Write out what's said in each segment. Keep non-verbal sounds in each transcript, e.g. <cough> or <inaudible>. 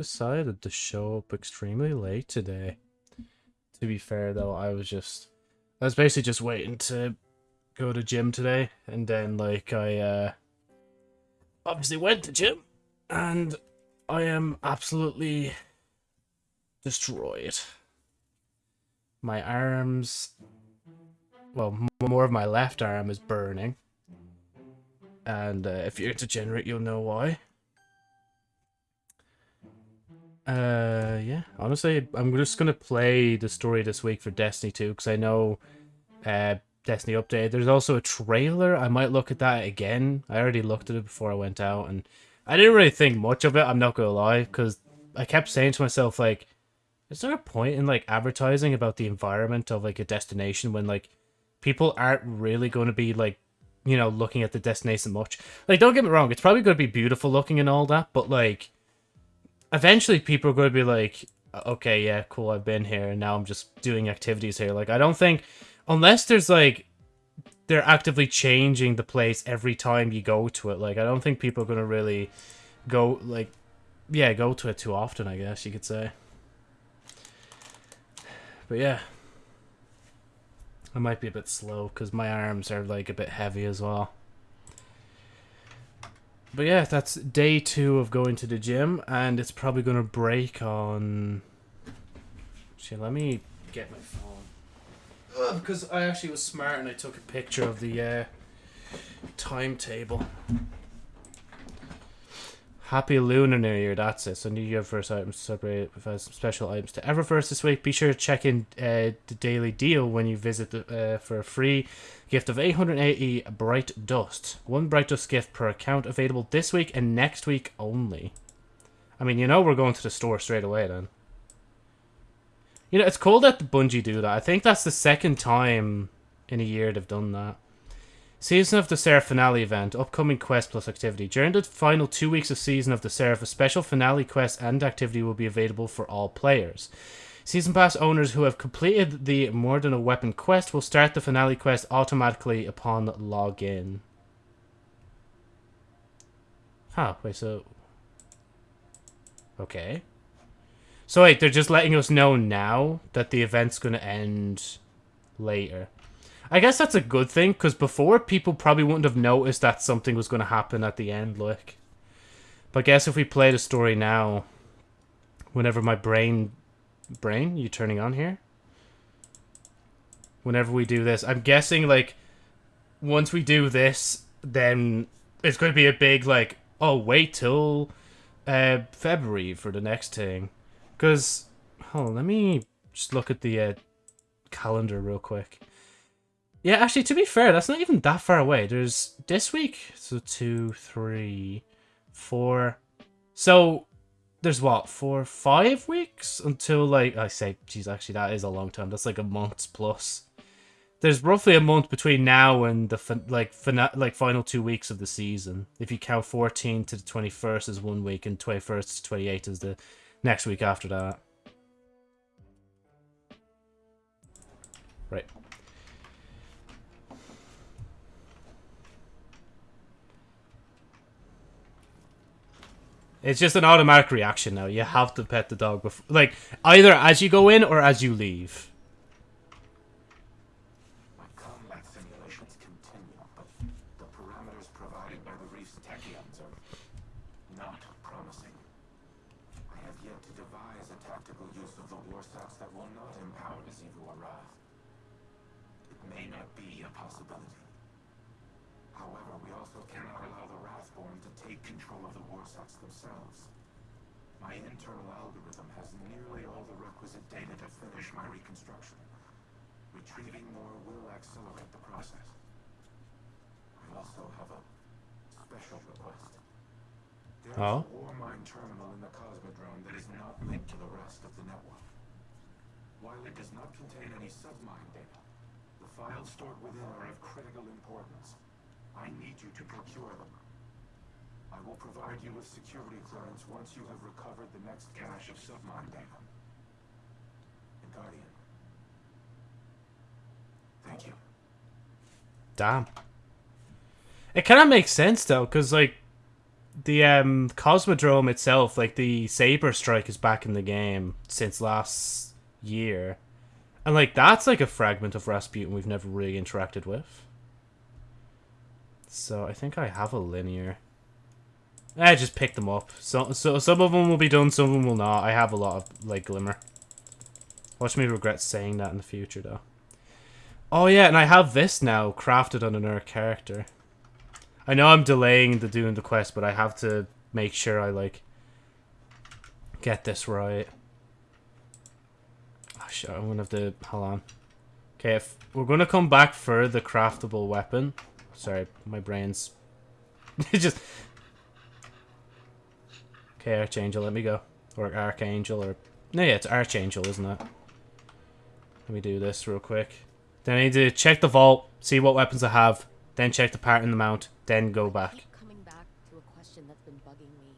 decided to show up extremely late today. To be fair though, I was just I was basically just waiting to go to gym today and then like I uh obviously went to gym and I am absolutely destroyed. My arms well, more of my left arm is burning. And uh, if you're Degenerate, you'll know why. Uh, yeah. Honestly, I'm just gonna play the story this week for Destiny 2 because I know, uh, Destiny update. There's also a trailer. I might look at that again. I already looked at it before I went out, and I didn't really think much of it. I'm not gonna lie, because I kept saying to myself like, is there a point in like advertising about the environment of like a destination when like people aren't really going to be like you know looking at the destination much like don't get me wrong it's probably going to be beautiful looking and all that but like eventually people are going to be like okay yeah cool i've been here and now i'm just doing activities here. Like i don't think unless there's like they're actively changing the place every time you go to it like i don't think people are going to really go like yeah go to it too often i guess you could say. But yeah. I might be a bit slow because my arms are like a bit heavy as well. But yeah, that's day two of going to the gym, and it's probably going to break on... Actually, let me get my phone. because I actually was smart and I took a picture of the uh, timetable. Happy Lunar New Year, that's it. So New Year first items celebrate with uh, some special items to Eververse this week. Be sure to check in uh, the daily deal when you visit the, uh, for a free gift of 880 Bright Dust. One Bright Dust gift per account available this week and next week only. I mean, you know we're going to the store straight away then. You know, it's cool that the Bungie do that. I think that's the second time in a year they've done that. Season of the Seraph finale event, upcoming quest plus activity. During the final two weeks of Season of the Seraph, a special finale quest and activity will be available for all players. Season Pass owners who have completed the More Than a Weapon quest will start the finale quest automatically upon login. Huh, wait, so... Okay. So wait, they're just letting us know now that the event's going to end later. I guess that's a good thing, because before, people probably wouldn't have noticed that something was going to happen at the end, like. But I guess if we play the story now, whenever my brain... Brain? You turning on here? Whenever we do this, I'm guessing, like, once we do this, then it's going to be a big, like, oh, wait till uh, February for the next thing. Because, hold on, let me just look at the uh, calendar real quick. Yeah, actually, to be fair, that's not even that far away. There's this week, so two, three, four. So there's what four, five weeks until like I say, geez, actually that is a long time. That's like a month plus. There's roughly a month between now and the like fina- like final two weeks of the season. If you count 14 to the 21st as one week and 21st to 28th is the next week after that. Right. It's just an automatic reaction now. You have to pet the dog before, like either as you go in or as you leave. Oh. Warmind terminal in the Cosmodrome that is not linked to the rest of the network. While it does not contain any submind data, the files stored within are of critical importance. I need you to procure them. I will provide you with security clearance once you have recovered the next cache of submind data. And Guardian. Thank you. Damn. It kind of makes sense though, because like the um Cosmodrome itself, like the Saber Strike, is back in the game since last year, and like that's like a fragment of Rasputin we've never really interacted with. So I think I have a linear. I just pick them up. So so some of them will be done, some of them will not. I have a lot of like glimmer. Watch me regret saying that in the future though. Oh yeah, and I have this now crafted on another character. I know I'm delaying the doing the quest, but I have to make sure I like get this right. Oh shit, I'm gonna have to hold on. Okay, if we're gonna come back for the craftable weapon. Sorry, my brain's <laughs> just Okay, Archangel, let me go. Or Archangel, or... No, yeah, it's Archangel, isn't it? Let me do this real quick. Then I need to check the vault, see what weapons I have, then check the part in the mount, then go back. keep coming back to a question that's been bugging me.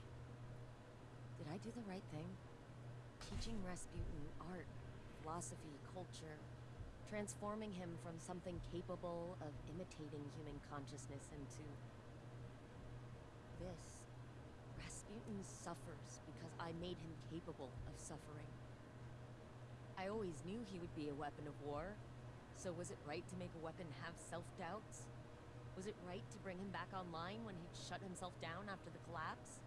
Did I do the right thing? Teaching Rasputin art, philosophy, culture, transforming him from something capable of imitating human consciousness into this. Rasputin suffers because I made him capable of suffering. I always knew he would be a weapon of war, so was it right to make a weapon have self-doubts? Was it right to bring him back online when he'd shut himself down after the collapse?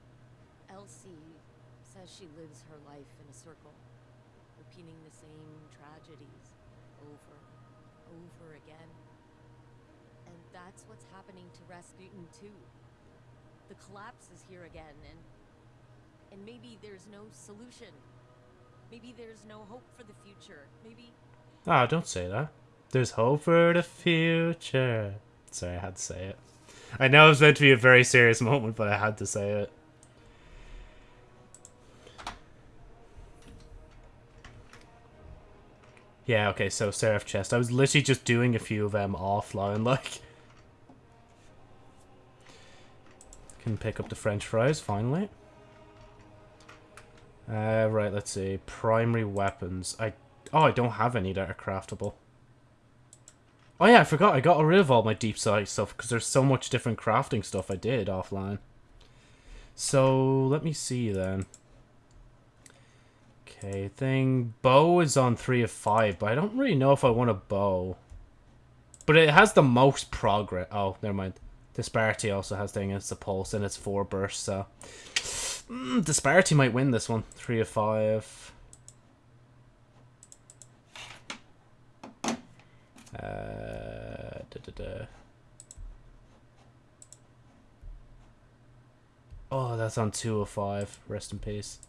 Elsie says she lives her life in a circle, repeating the same tragedies over over again. And that's what's happening to Rasputin too. The collapse is here again, and and maybe there's no solution. Maybe there's no hope for the future. Maybe Ah, don't say that. There's hope for the future. Sorry, I had to say it. I know it was meant to be a very serious <laughs> moment, but I had to say it. Yeah, okay, so Seraph Chest. I was literally just doing a few of them offline, <laughs> like... Can pick up the french fries, finally. Uh, right, let's see. Primary weapons. I Oh, I don't have any that are craftable. Oh yeah, I forgot. I got rid of all my deep sight stuff because there's so much different crafting stuff I did offline. So, let me see then. Okay, thing. Bow is on 3 of 5, but I don't really know if I want a bow. But it has the most progress. Oh, never mind. Disparity also has thing. It's a pulse and it's 4 bursts, so... Mm, Disparity might win this one. 3 of 5. Da, da, da. Oh, that's on 205. Rest in peace.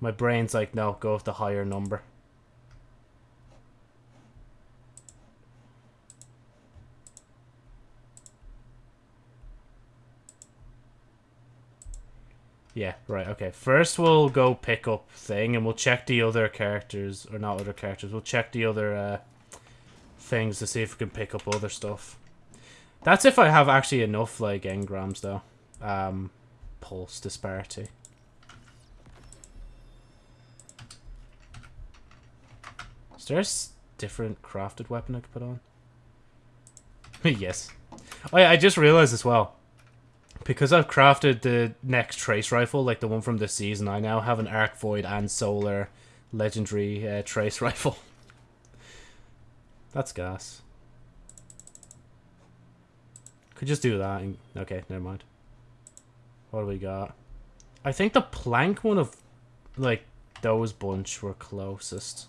My brain's like, no, go with the higher number. Yeah, right, okay. First we'll go pick up thing and we'll check the other characters, or not other characters, we'll check the other uh, things to see if we can pick up other stuff. That's if I have actually enough, like, engrams, though. Um, pulse disparity. Is there a different crafted weapon I could put on? <laughs> yes. Oh yeah, I just realized as well. Because I've crafted the next trace rifle, like the one from this season, I now have an Arc Void and Solar legendary uh, trace <laughs> rifle. That's gas. Could just do that. And, okay, never mind. What do we got? I think the plank one of, like, those bunch were closest.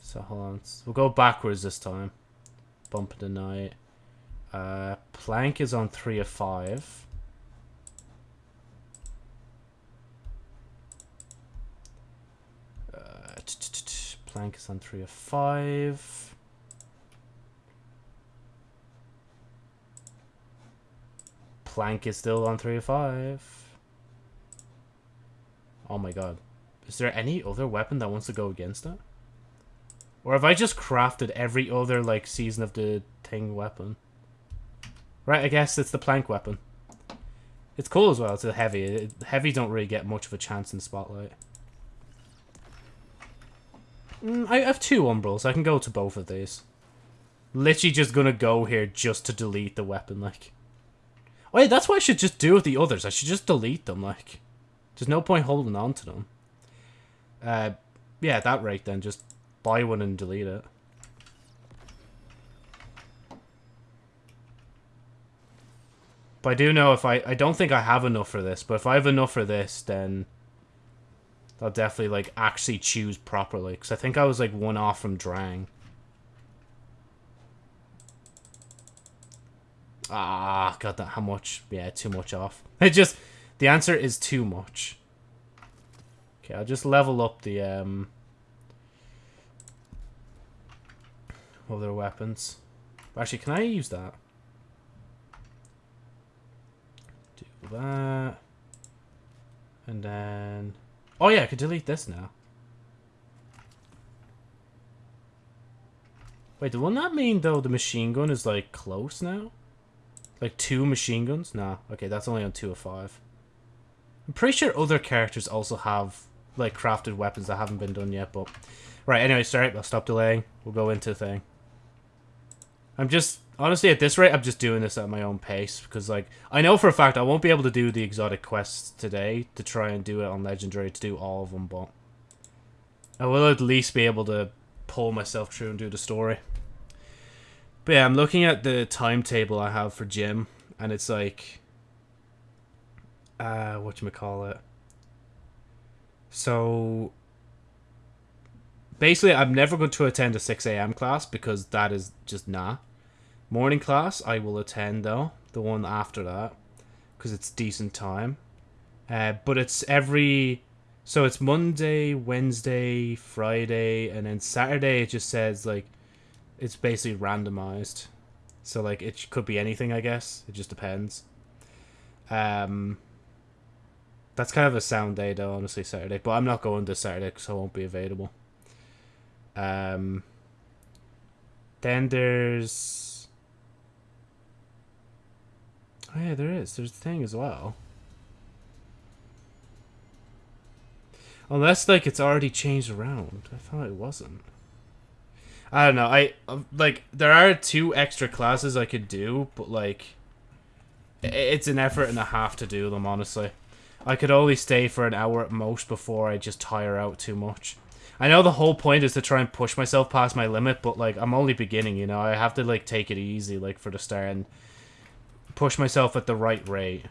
So, hold on. We'll go backwards this time. Bump of the night. Uh, plank is on 3 of 5. Uh, plank is on 3 of 5. Plank is still on 3 of 5. Oh my god. Is there any other weapon that wants to go against it? Or have I just crafted every other, like, Season of the Thing weapon? Right, I guess it's the plank weapon. It's cool as well, it's a heavy. Heavy don't really get much of a chance in Spotlight. Mm, I have two Umbrals, I can go to both of these. Literally just gonna go here just to delete the weapon, like. Wait, that's what I should just do with the others. I should just delete them, like. There's no point holding on to them. Uh, yeah, at that rate then, just buy one and delete it. But I do know if I... I don't think I have enough for this, but if I have enough for this, then... I'll definitely, like, actually choose properly. Because I think I was, like, one off from Drang. Ah, got that. How much? Yeah, too much off. <laughs> It just... The answer is too much. Okay, I'll just level up the, um... Other weapons. Actually, can I use that? Do that. And then... Oh yeah, I could delete this now. Wait, will that mean, though, the machine gun is, like, close now? Like, two machine guns? Nah. Okay, that's only on two of five. I'm pretty sure other characters also have, like, crafted weapons that haven't been done yet, but... Right, anyway, sorry, I'll stop delaying. We'll go into the thing. I'm just... Honestly, at this rate, I'm just doing this at my own pace, because, like, I know for a fact I won't be able to do the exotic quests today to try and do it on Legendary to do all of them, but... I will at least be able to pull myself through and do the story. But yeah, I'm looking at the timetable I have for gym, and it's like uh what you call it so basically i'm never going to attend a 6 a.m class because that is just nah morning class i will attend though the one after that because it's decent time uh but it's every so it's monday wednesday friday and then saturday it just says like it's basically randomized so like it could be anything i guess it just depends um that's kind of a sound day, though, honestly, Saturday. But I'm not going this Saturday because I won't be available. Um, then there's... Oh, yeah, there is. There's a thing as well. Unless, like, it's already changed around. I thought it wasn't. I don't know. I, um, like, there are two extra classes I could do, but, like, it's an effort and a half to do them, honestly. I could only stay for an hour at most before I just tire out too much. I know the whole point is to try and push myself past my limit, but like I'm only beginning, you know. I have to like take it easy like for the start and push myself at the right rate.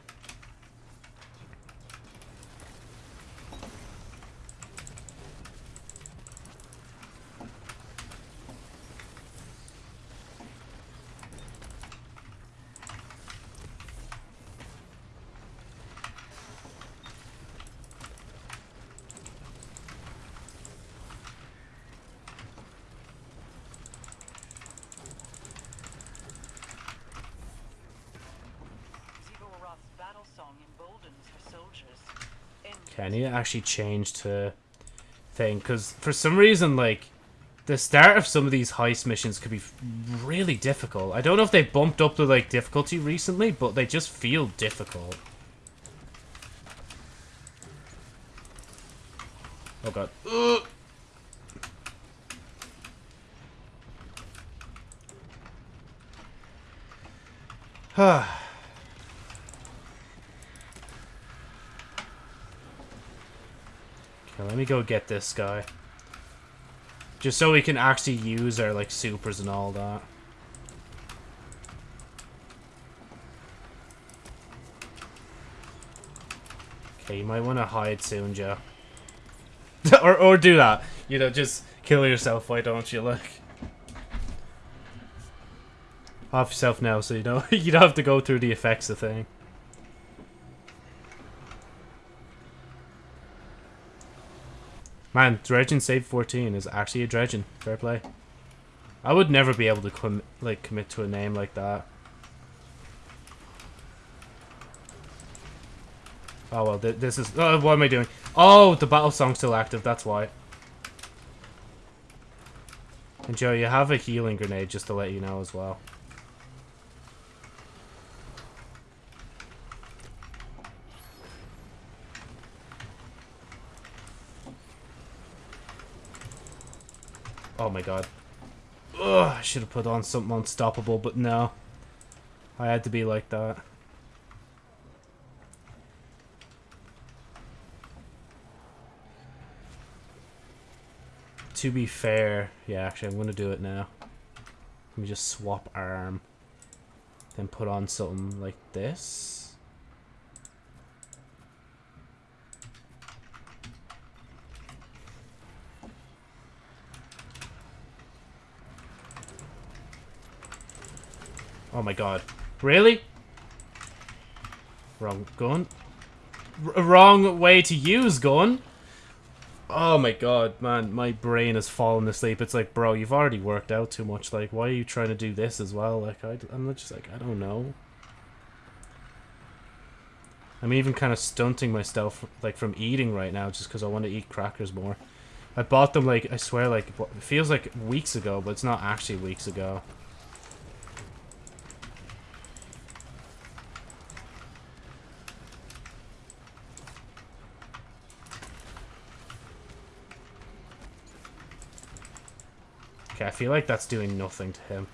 Okay, I need to actually change to thing because for some reason, like the start of some of these heist missions could be really difficult. I don't know if they bumped up the like difficulty recently, but they just feel difficult. Oh god. Ugh. <sighs> <sighs> let me go get this guy. Just so we can actually use our, like, supers and all that. Okay, you might want to hide soon, Joe. <laughs> or, or do that. You know, just kill yourself, why don't you, look? Off yourself now, so you know <laughs> you don't have to go through the effects of thing. Man, Dredgen Save 14 is actually a Dredgen. Fair play. I would never be able to com like commit to a name like that. Oh well, th this is... Oh, what am I doing? Oh, the battle song's still active, that's why. And Joe, you have a healing grenade, just to let you know as well. Oh my god. Ugh, I should have put on something unstoppable, but no. I had to be like that. To be fair, yeah, actually, I'm going to do it now. Let me just swap arm. Then put on something like this. Oh my god. Really? Wrong gun. R wrong way to use gun. Oh my god, man, my brain has fallen asleep. It's like, bro, you've already worked out too much. Like, why are you trying to do this as well? Like, I, I'm just like, I don't know. I'm even kind of stunting myself, like, from eating right now just because I want to eat crackers more. I bought them, like, I swear, like, it feels like weeks ago, but it's not actually weeks ago. Okay, I feel like that's doing nothing to him.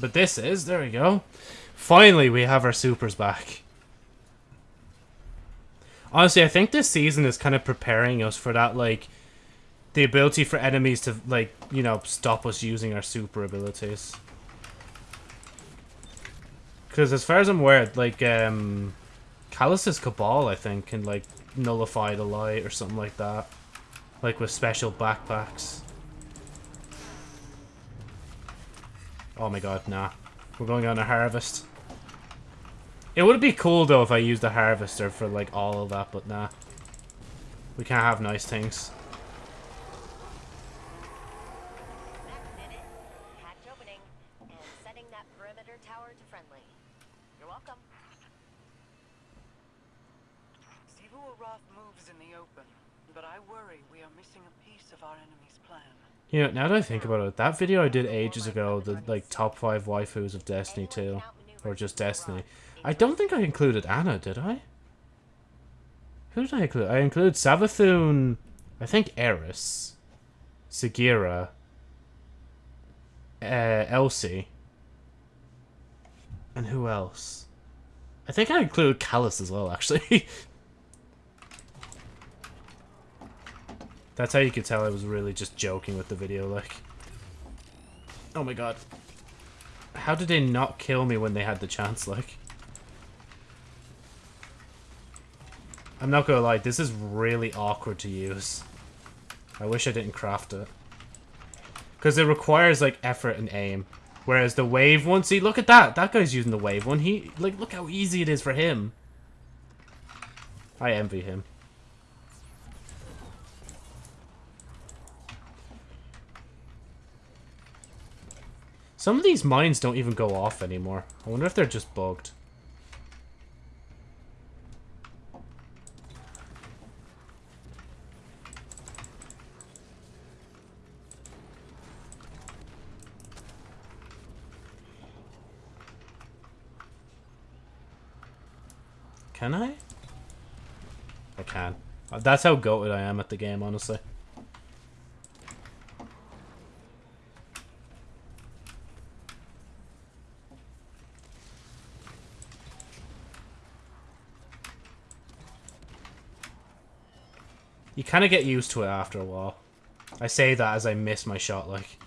But this is, there we go. Finally, we have our supers back. Honestly, I think this season is kind of preparing us for that, like, the ability for enemies to, like, you know, stop us using our super abilities. Because as far as I'm aware, like, um, Calus's Cabal, I think, can, like, nullify the light or something like that. Like with special backpacks. Oh my god, nah. We're going on a harvest. It would be cool though if I used a harvester for like all of that, but nah. We can't have nice things. Hatch opening and setting that perimeter tower to friendly. You're welcome. Xivu Arath moves in the open, but I worry we are missing a piece of our enemy's plan. You know, now that I think about it, that video I did ages ago, the like top five waifus of Destiny 2, or just Destiny, I don't think I included Ana, did I? Who did I include? I include Savathun, I think Eris, Sagira, uh, Elsie, and who else? I think I included Calus as well, actually. <laughs> That's how you could tell I was really just joking with the video, like. Oh my god. How did they not kill me when they had the chance, like? I'm not gonna lie, this is really awkward to use. I wish I didn't craft it. Because it requires, like, effort and aim. Whereas the wave one, see, look at that! That guy's using the wave one. He, like, look how easy it is for him. I envy him. Some of these mines don't even go off anymore. I wonder if they're just bugged. Can I? I can. That's how goated I am at the game, honestly. You kind of get used to it after a while. I say that as I miss my shot, like.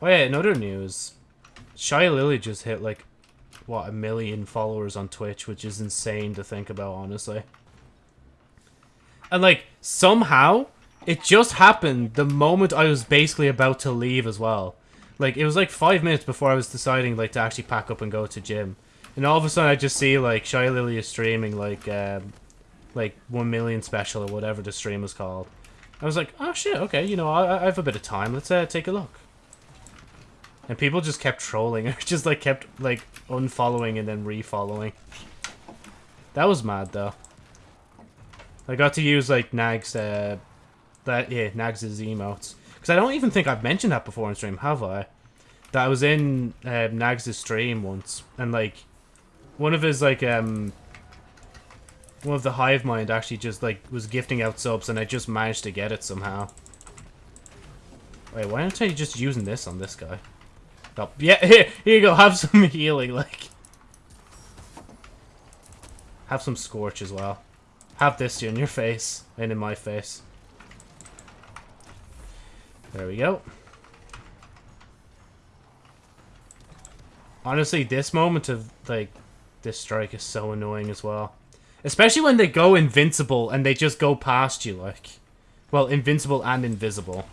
Oh yeah, another news. Shy Lily just hit like, what, a million followers on Twitch, which is insane to think about, honestly. And like, somehow, it just happened the moment I was basically about to leave as well. Like, it was like five minutes before I was deciding, like, to actually pack up and go to gym. And all of a sudden I just see, like, Shy Lily is streaming, like, um, like, 1 million special or whatever the stream is called. I was like, oh shit, okay, you know, I, I have a bit of time, let's uh, take a look. And people just kept trolling, <laughs> just, like, kept, like, unfollowing and then refollowing. That was mad, though. I got to use, like, Nag's, uh, that, yeah, Nags' emotes. Because I don't even think I've mentioned that before in stream, have I? That I was in uh, Nags' stream once, and like, one of his like um, one of the hive mind actually just like was gifting out subs and I just managed to get it somehow. Wait, why aren't I just using this on this guy? Oh, <laughs> yeah, here, here you go, have some <laughs> healing, like. Have some scorch as well. Have this in your face, and in my face. There we go. Honestly, this moment of, like, this strike is so annoying as well. Especially when they go invincible and they just go past you, like. Well, invincible and invisible.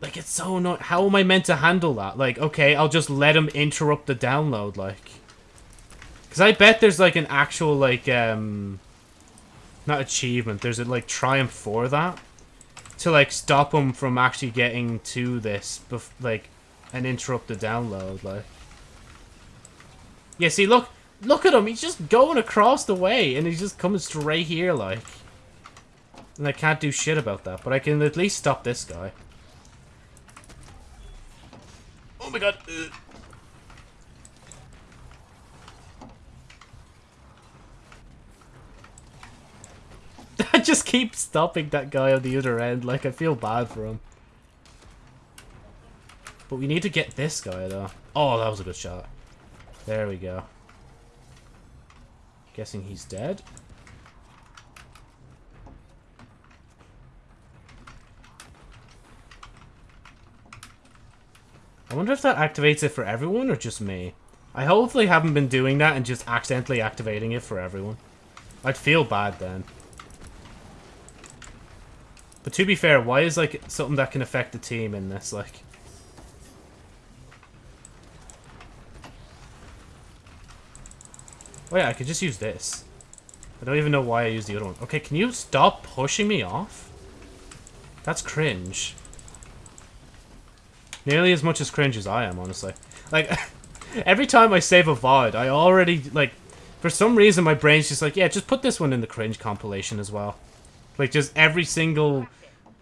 Like, it's so annoying. How am I meant to handle that? Like, okay, I'll just let them interrupt the download, like. Because I bet there's, like, an actual, like, um... Not achievement. There's a, like, triumph for that. To, like, stop him from actually getting to this, like, and interrupt the download, like. Yeah, see, look, look at him. He's just going across the way, and he's just coming straight here, like. And I can't do shit about that, but I can at least stop this guy. Oh my god. <laughs> I just keep stopping that guy on the other end, like I feel bad for him. But we need to get this guy, though. Oh, that was a good shot. There we go. Guessing he's dead. I wonder if that activates it for everyone or just me. I hopefully haven't been doing that and just accidentally activating it for everyone. I'd feel bad then. But to be fair, why is like something that can affect the team in this like Oh yeah, I could just use this. I don't even know why I used the other one. Okay, can you stop pushing me off? That's cringe. Nearly as much as cringe as I am, honestly. Like, <laughs> every time I save a VOD, I already, like, for some reason my brain's just like, yeah, just put this one in the cringe compilation as well. Like, just every single,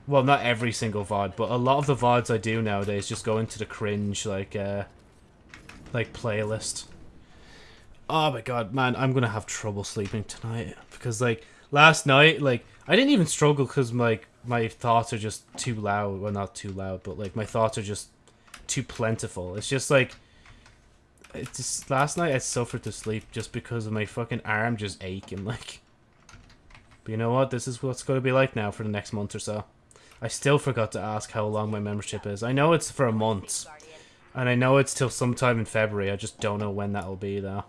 well, not every single VOD, but a lot of the VODs I do nowadays just go into the cringe, like, uh, like, playlist. Oh my god, man, I'm gonna have trouble sleeping tonight. Because, like, last night, like, I didn't even struggle because, like, my thoughts are just too loud. Well, not too loud, but, like, my thoughts are just too plentiful. It's just, like, it's just, last night I suffered to sleep just because of my fucking arm just aching, <laughs> like. But you know what? This is what's going to be like now for the next month or so. I still forgot to ask how long my membership is. I know it's for a month. And I know it's till sometime in February. I just don't know when that'll be, though.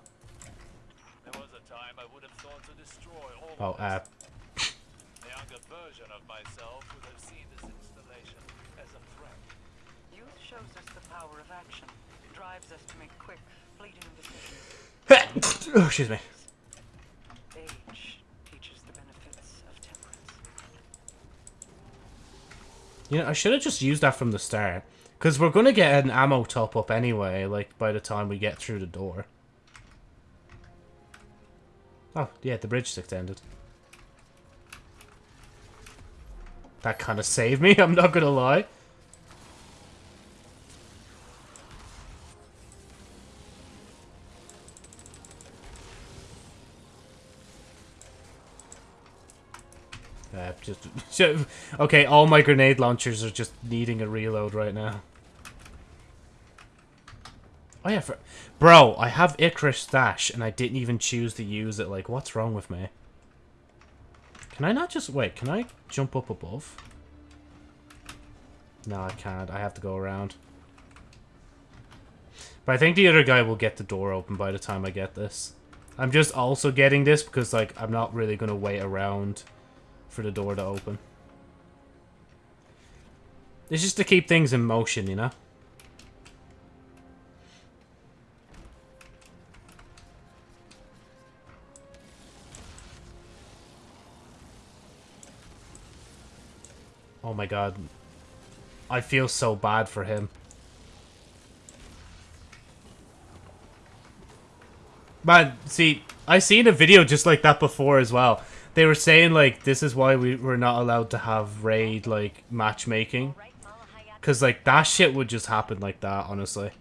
Oh, uh... a younger version of myself would have seen this installation as a threat. Youth shows us the power of action. Drives us to make quick, fleeting decisions. oh, excuse me. Age teaches the benefits of temperance. You know, I should have just used that from the start. Because we're going to get an ammo top-up anyway, like, by the time we get through the door. Oh, yeah, the bridge extended. That kind of saved me, <laughs> I'm not gonna lie. Just <laughs> okay. All my grenade launchers are just needing a reload right now. Oh yeah, for, bro, I have Icarus Dash and I didn't even choose to use it. Like, what's wrong with me? Can I not just wait? Can I jump up above? No, I can't. I have to go around. But I think the other guy will get the door open by the time I get this. I'm just also getting this because, like, I'm not really going to wait around for the door to open. It's just to keep things in motion, you know? Oh my god. I feel so bad for him. Man, see, I've seen a video just like that before as well they were saying like this is why we were not allowed to have raid like matchmaking. Because like that shit would just happen like that honestly.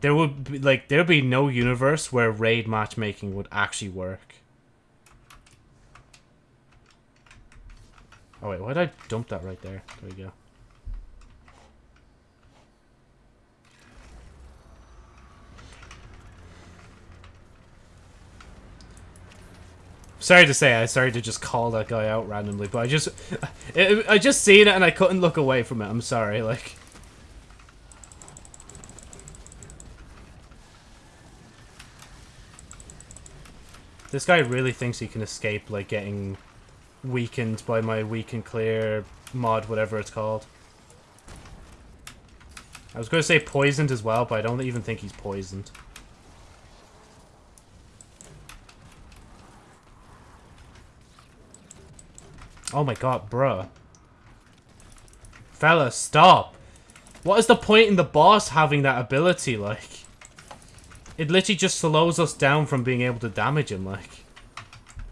There would be like there'd be no universe where raid matchmaking would actually work. Oh wait why did i dump that right there? There we go. Sorry to say, I started to just call that guy out randomly, but I just, <laughs> I, I just seen it and I couldn't look away from it. I'm sorry, like. This guy really thinks he can escape, like, getting weakened by my weak and clear mod, whatever it's called. I was going to say poisoned as well, but I don't even think he's poisoned. Oh my god, bruh. Fella, stop. What is the point in the boss having that ability, like? It literally just slows us down from being able to damage him, like.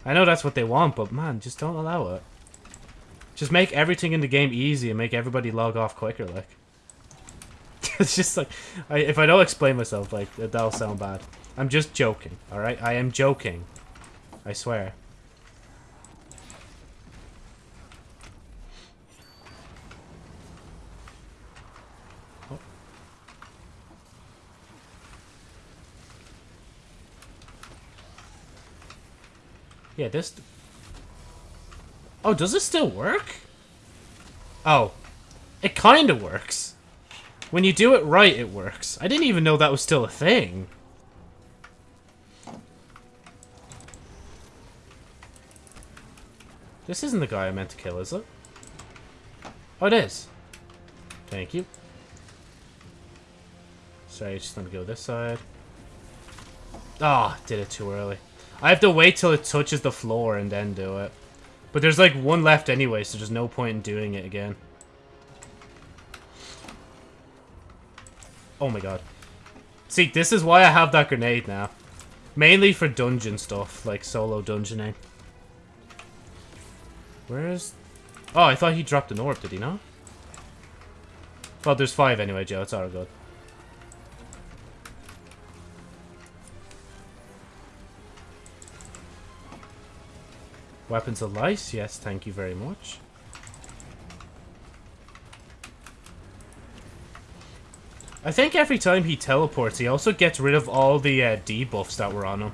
I know that's what they want, but man, just don't allow it. Just make everything in the game easy and make everybody log off quicker, like. <laughs> it's just like, I, if I don't explain myself, like, that'll sound bad. I'm just joking, alright? I am joking. I swear. Yeah, this... Oh, does it still work? Oh. It kinda works. When you do it right, it works. I didn't even know that was still a thing. This isn't the guy I meant to kill, is it? Oh, it is. Thank you. Sorry, just gonna go this side. Ah, oh, did it too early. I have to wait till it touches the floor and then do it. But there's like one left anyway, so there's no point in doing it again. Oh my god. See, this is why I have that grenade now. Mainly for dungeon stuff, like solo dungeoning. Where's... Oh, I thought he dropped an orb, did he not? Well, there's five anyway, Joe. It's all good. Weapons of Light, yes, thank you very much. I think every time he teleports, he also gets rid of all the uh, debuffs that were on him.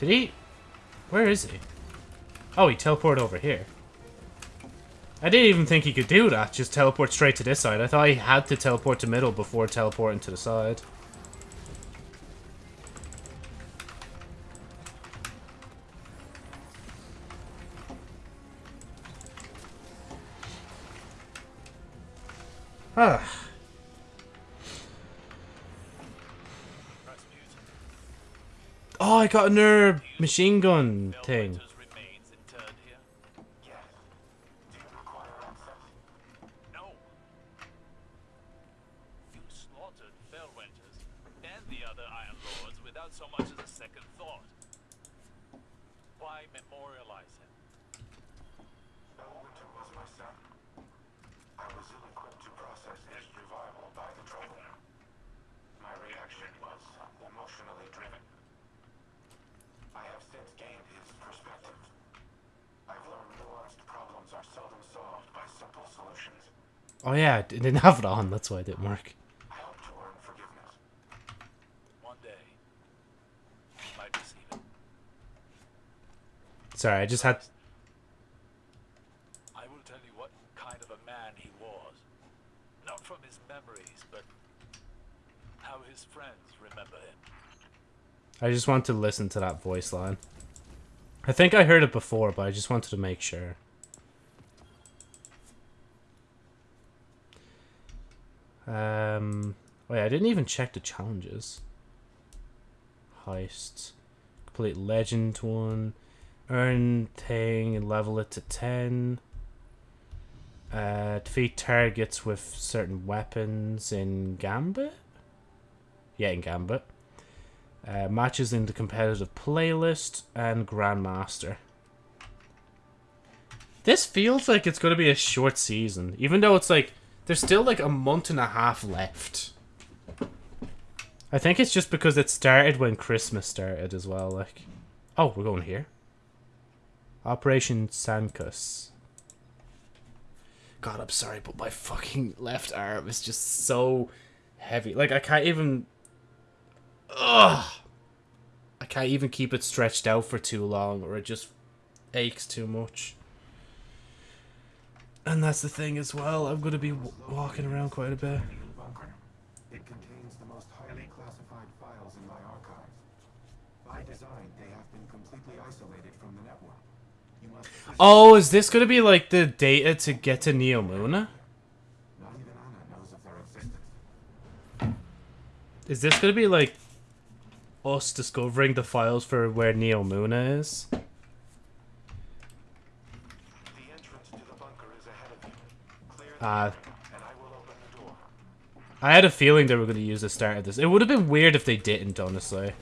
Did he? Where is he? Oh, he teleported over here. I didn't even think he could do that, just teleport straight to this side. I thought he had to teleport to middle before teleporting to the side. Ah. Oh, I got a nerve machine gun thing. It didn't have it on, that's why it didn't work. Sorry, I just had... I will tell you what kind of a man he was. Not from his memories, but how his friends remember him. I just want to listen to that voice line. I think I heard it before, but I just wanted to make sure. Um, wait, I didn't even check the challenges. Heist. Complete legend one. Earn thing and level it to 10. Uh, defeat targets with certain weapons in Gambit? Yeah, in Gambit. Uh, matches in the competitive playlist and Grandmaster. This feels like it's going to be a short season, even though it's like there's still like a month and a half left. I think it's just because it started when Christmas started as well, like. Oh, we're going here. Operation Sankus. God, I'm sorry, but my fucking left arm is just so heavy. Like, I can't even... Ugh! I can't even keep it stretched out for too long, or it just aches too much. And that's the thing as well, I'm going to be walking around quite a bit. bunker. It contains the most highly classified files in my archive. By design, they have been completely isolated from the network. You must Oh, is this going to be like the data to get to Neomuna? not even Ana knows of their existence. Is this going to be like us discovering the files for where Neomuna is? The entrance to the bunker is ahead of you. Clear the Ah, and I will open the door. I had a feeling they were going to use the start of this. It would have been weird if they didn't, honestly.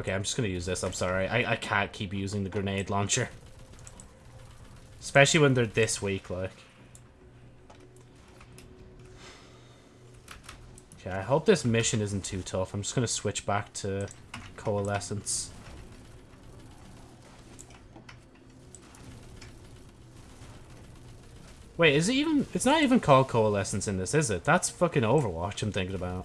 Okay, I'm just to use this. I'm sorry. I, I can't keep using the grenade launcher. Especially when they're this weak, like. Okay, I hope this mission isn't too tough. I'm just to switch back to Coalescence. Wait, is it even... It's not even called Coalescence in this, is it? That's fucking Overwatch I'm thinking about.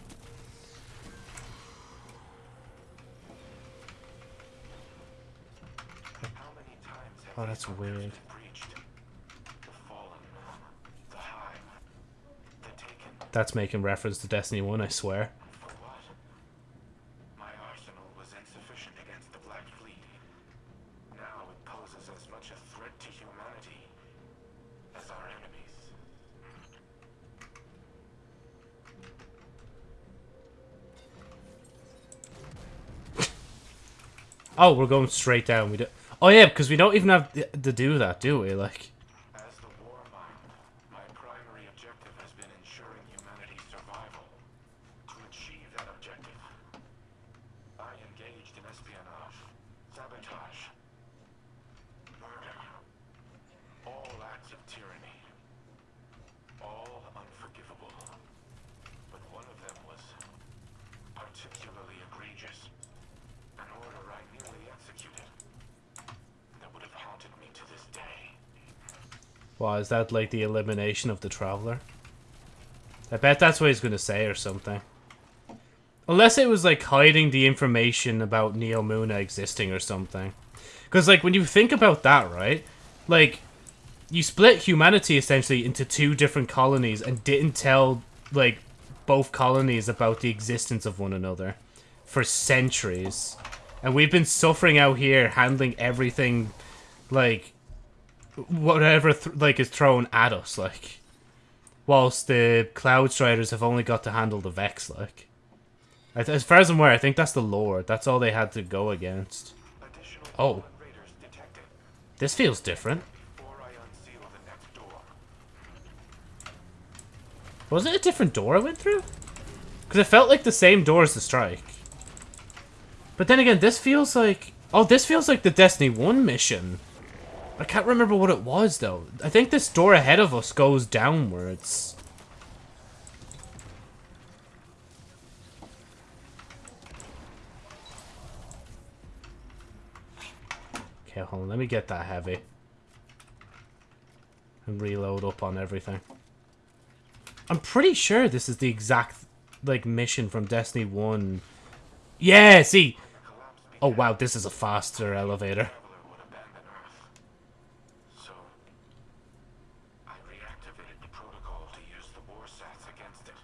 Oh, that's weird. That's making reference to Destiny 1, I swear. <laughs> Oh, we're going straight down. We do. Oh yeah, because we don't even have to do that, do we? Like, As the war mind, my primary objective has been ensuring humanity's survival. To achieve that objective, I engaged in espionage, sabotage, murder, all acts of tyranny, all unforgivable. But one of them was particularly egregious, an order I nearly executed that would have haunted me to this day. Wow, is that like the elimination of the Traveler? I bet that's what he's gonna say or something. Unless it was like hiding the information about Neomuna existing or something. Because like when you think about that, right? Like you split humanity essentially into two different colonies and didn't tell like both colonies about the existence of one another for centuries. And we've been suffering out here handling everything like whatever th- like is thrown at us like whilst the cloud striders have only got to handle the vex like. As far as i'm aware i think that's the lord. That's all they had to go against. Oh. fallen raiders detected. This feels different. Before I unseal the next door. was it a different door i went through? Because it felt like the same door as the strike. But then again this feels like oh this feels like the destiny 1 mission i can't remember what it was though i think this door ahead of us goes downwards Okay, hold on. Let me get that heavy. And reload up on everything. I'm pretty sure this is the exact, like, mission from Destiny 1. Yeah, see! Oh, wow, this is a faster elevator. Traveler would abandon Earth. So I reactivated the protocol to use the Warsats against it.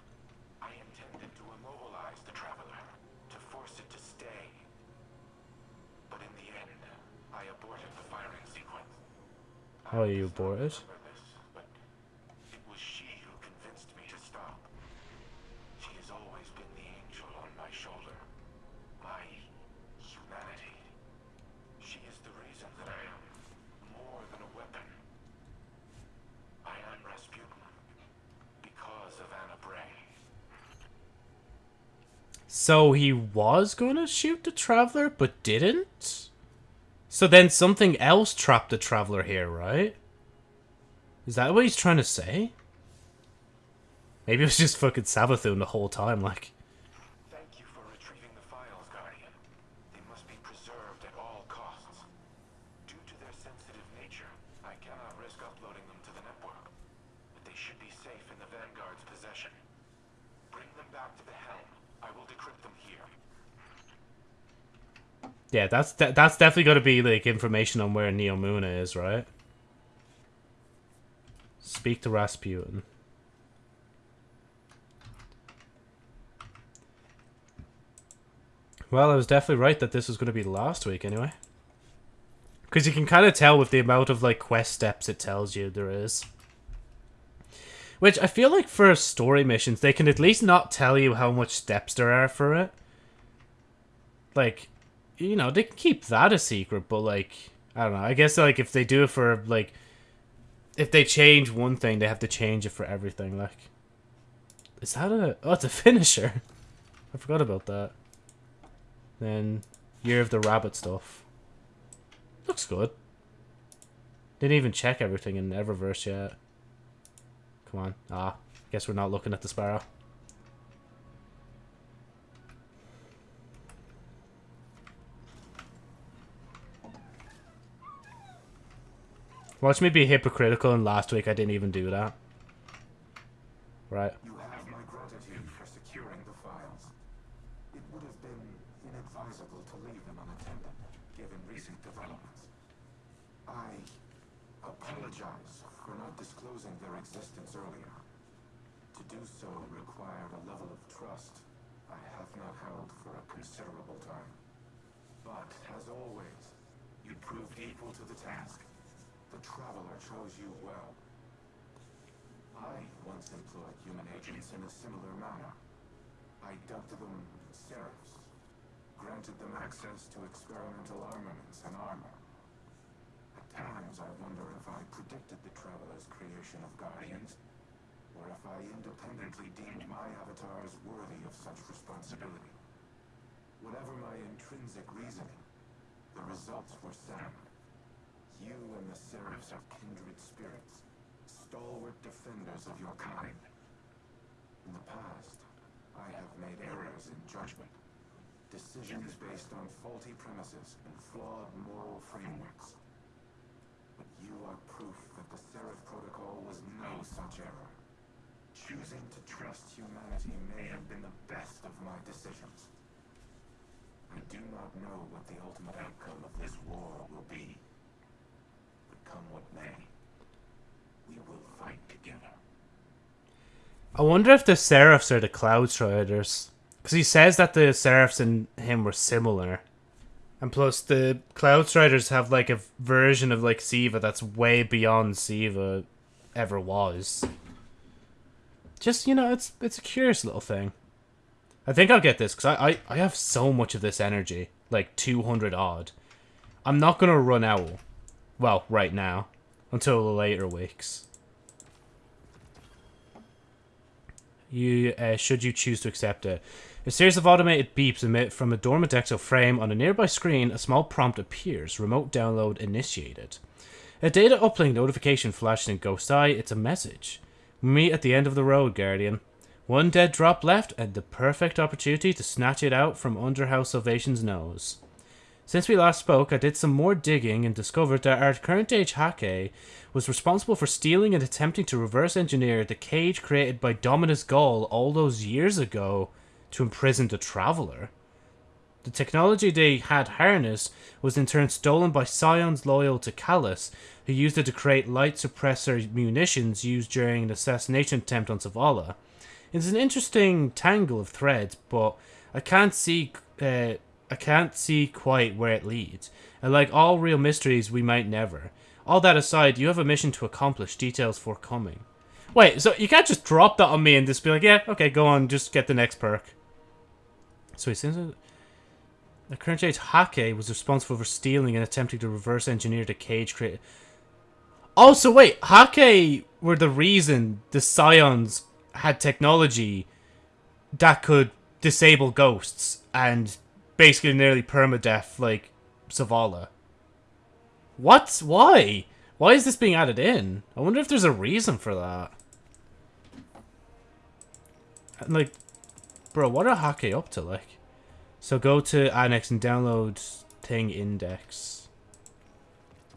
I intended to immobilize the Traveler, to force it to stay. But in the end, I aborted the firing sequence. Oh, you aborted? remember this, but it was she who convinced me to stop. She has always been the angel on my shoulder. My humanity. She is the reason that I am more than a weapon. I am Rasputin because of Ana Bray. So he was gonna shoot the Traveler, but didn't? So then something else trapped the Traveler here, right? Is that what he's trying to say? Maybe it was just fucking Savathun the whole time, like. Thank you for retrieving the files, Guardian. They must be preserved at all costs. Due to their sensitive nature, I cannot risk uploading them to the network. But they should be safe in the Vanguard's possession. Bring them back to the helm. I will decrypt them here. Yeah, that's de- that's definitely to be like information on where Neomuna is, right? Speak to Rasputin. Well, I was definitely right that this was going to be last week anyway. Because you can kind of tell with the amount of like quest steps it tells you there is. Which I feel like for story missions, they can at least not tell you how much steps there are for it. Like, you know, they can keep that a secret, but like, I don't know. I guess like if they do it for like, if they change one thing, they have to change it for everything. Like, is that a? Oh, it's a <laughs> finisher. I forgot about that. Then, Year of the Rabbit stuff. Looks good. Didn't even check everything in Eververse yet. Come on. Ah, I guess we're not looking at the Sparrow. Watch me be hypocritical and last week I didn't even do that. Right. You have my gratitude for securing the files. It would have been inadvisable to leave them unattended, given recent developments. I apologize for not disclosing their existence earlier. To do so required a level of trust I have not held for a considerable time. But, as always, you proved equal to the task. The Traveler chose you well. I once employed human agents in a similar manner. I dubbed them Seraphs, granted them access to experimental armaments and armor. At times I wonder if I predicted the Traveler's creation of Guardians, or if I independently deemed my avatars worthy of such responsibility. Whatever my intrinsic reasoning, the results were sound. You and the Seraphs are kindred spirits, stalwart defenders of your kind. In the past, I have made errors in judgment, decisions based on faulty premises and flawed moral frameworks. But you are proof that the Seraph Protocol was no such error. Choosing to trust humanity may have been the best of my decisions. I do not know what the ultimate outcome of this war will be. But come what may, we will fight together. I wonder if the Seraphs are the Cloud Striders. Because he says that the Seraphs and him were similar. And plus, the Cloud Striders have like a version of like Siva that's way beyond Siva ever was. Just, you know, it's it's a curious little thing. I think I'll get this because I, I, I have so much of this energy. Like 200 odd. I'm not going to run out. Well, right now. Until the later weeks. You uh, should you choose to accept it. A series of automated beeps emit from a dormant exo frame. On a nearby screen, a small prompt appears. Remote download initiated. A data uplink notification flashes in Ghost Eye. It's a message. Meet at the end of the road, Guardian. One dead drop left, and the perfect opportunity to snatch it out from under House Salvation's nose. Since we last spoke, I did some more digging and discovered that our current age Hakke was responsible for stealing and attempting to reverse engineer the cage created by Dominus Ghaul all those years ago to imprison the Traveler. The technology they had harnessed was in turn stolen by scions loyal to Calus, who used it to create light suppressor munitions used during an assassination attempt on Zavala. It's an interesting tangle of threads, but I can't see uh, I can't see quite where it leads. And like all real mysteries, we might never. All that aside, you have a mission to accomplish, details forthcoming. Wait, so you can't just drop that on me and just be like, yeah, okay, go on, just get the next perk. So he says the current age Hakke was responsible for stealing and attempting to reverse engineer the cage created. Oh, so wait, Hakke were the reason the Scions had technology that could disable ghosts and basically nearly permadeath like Zavala. What? Why? Why is this being added in? I wonder if there's a reason for that. And, like, bro, what are Hakke up to, like? So go to Annex and download thing index.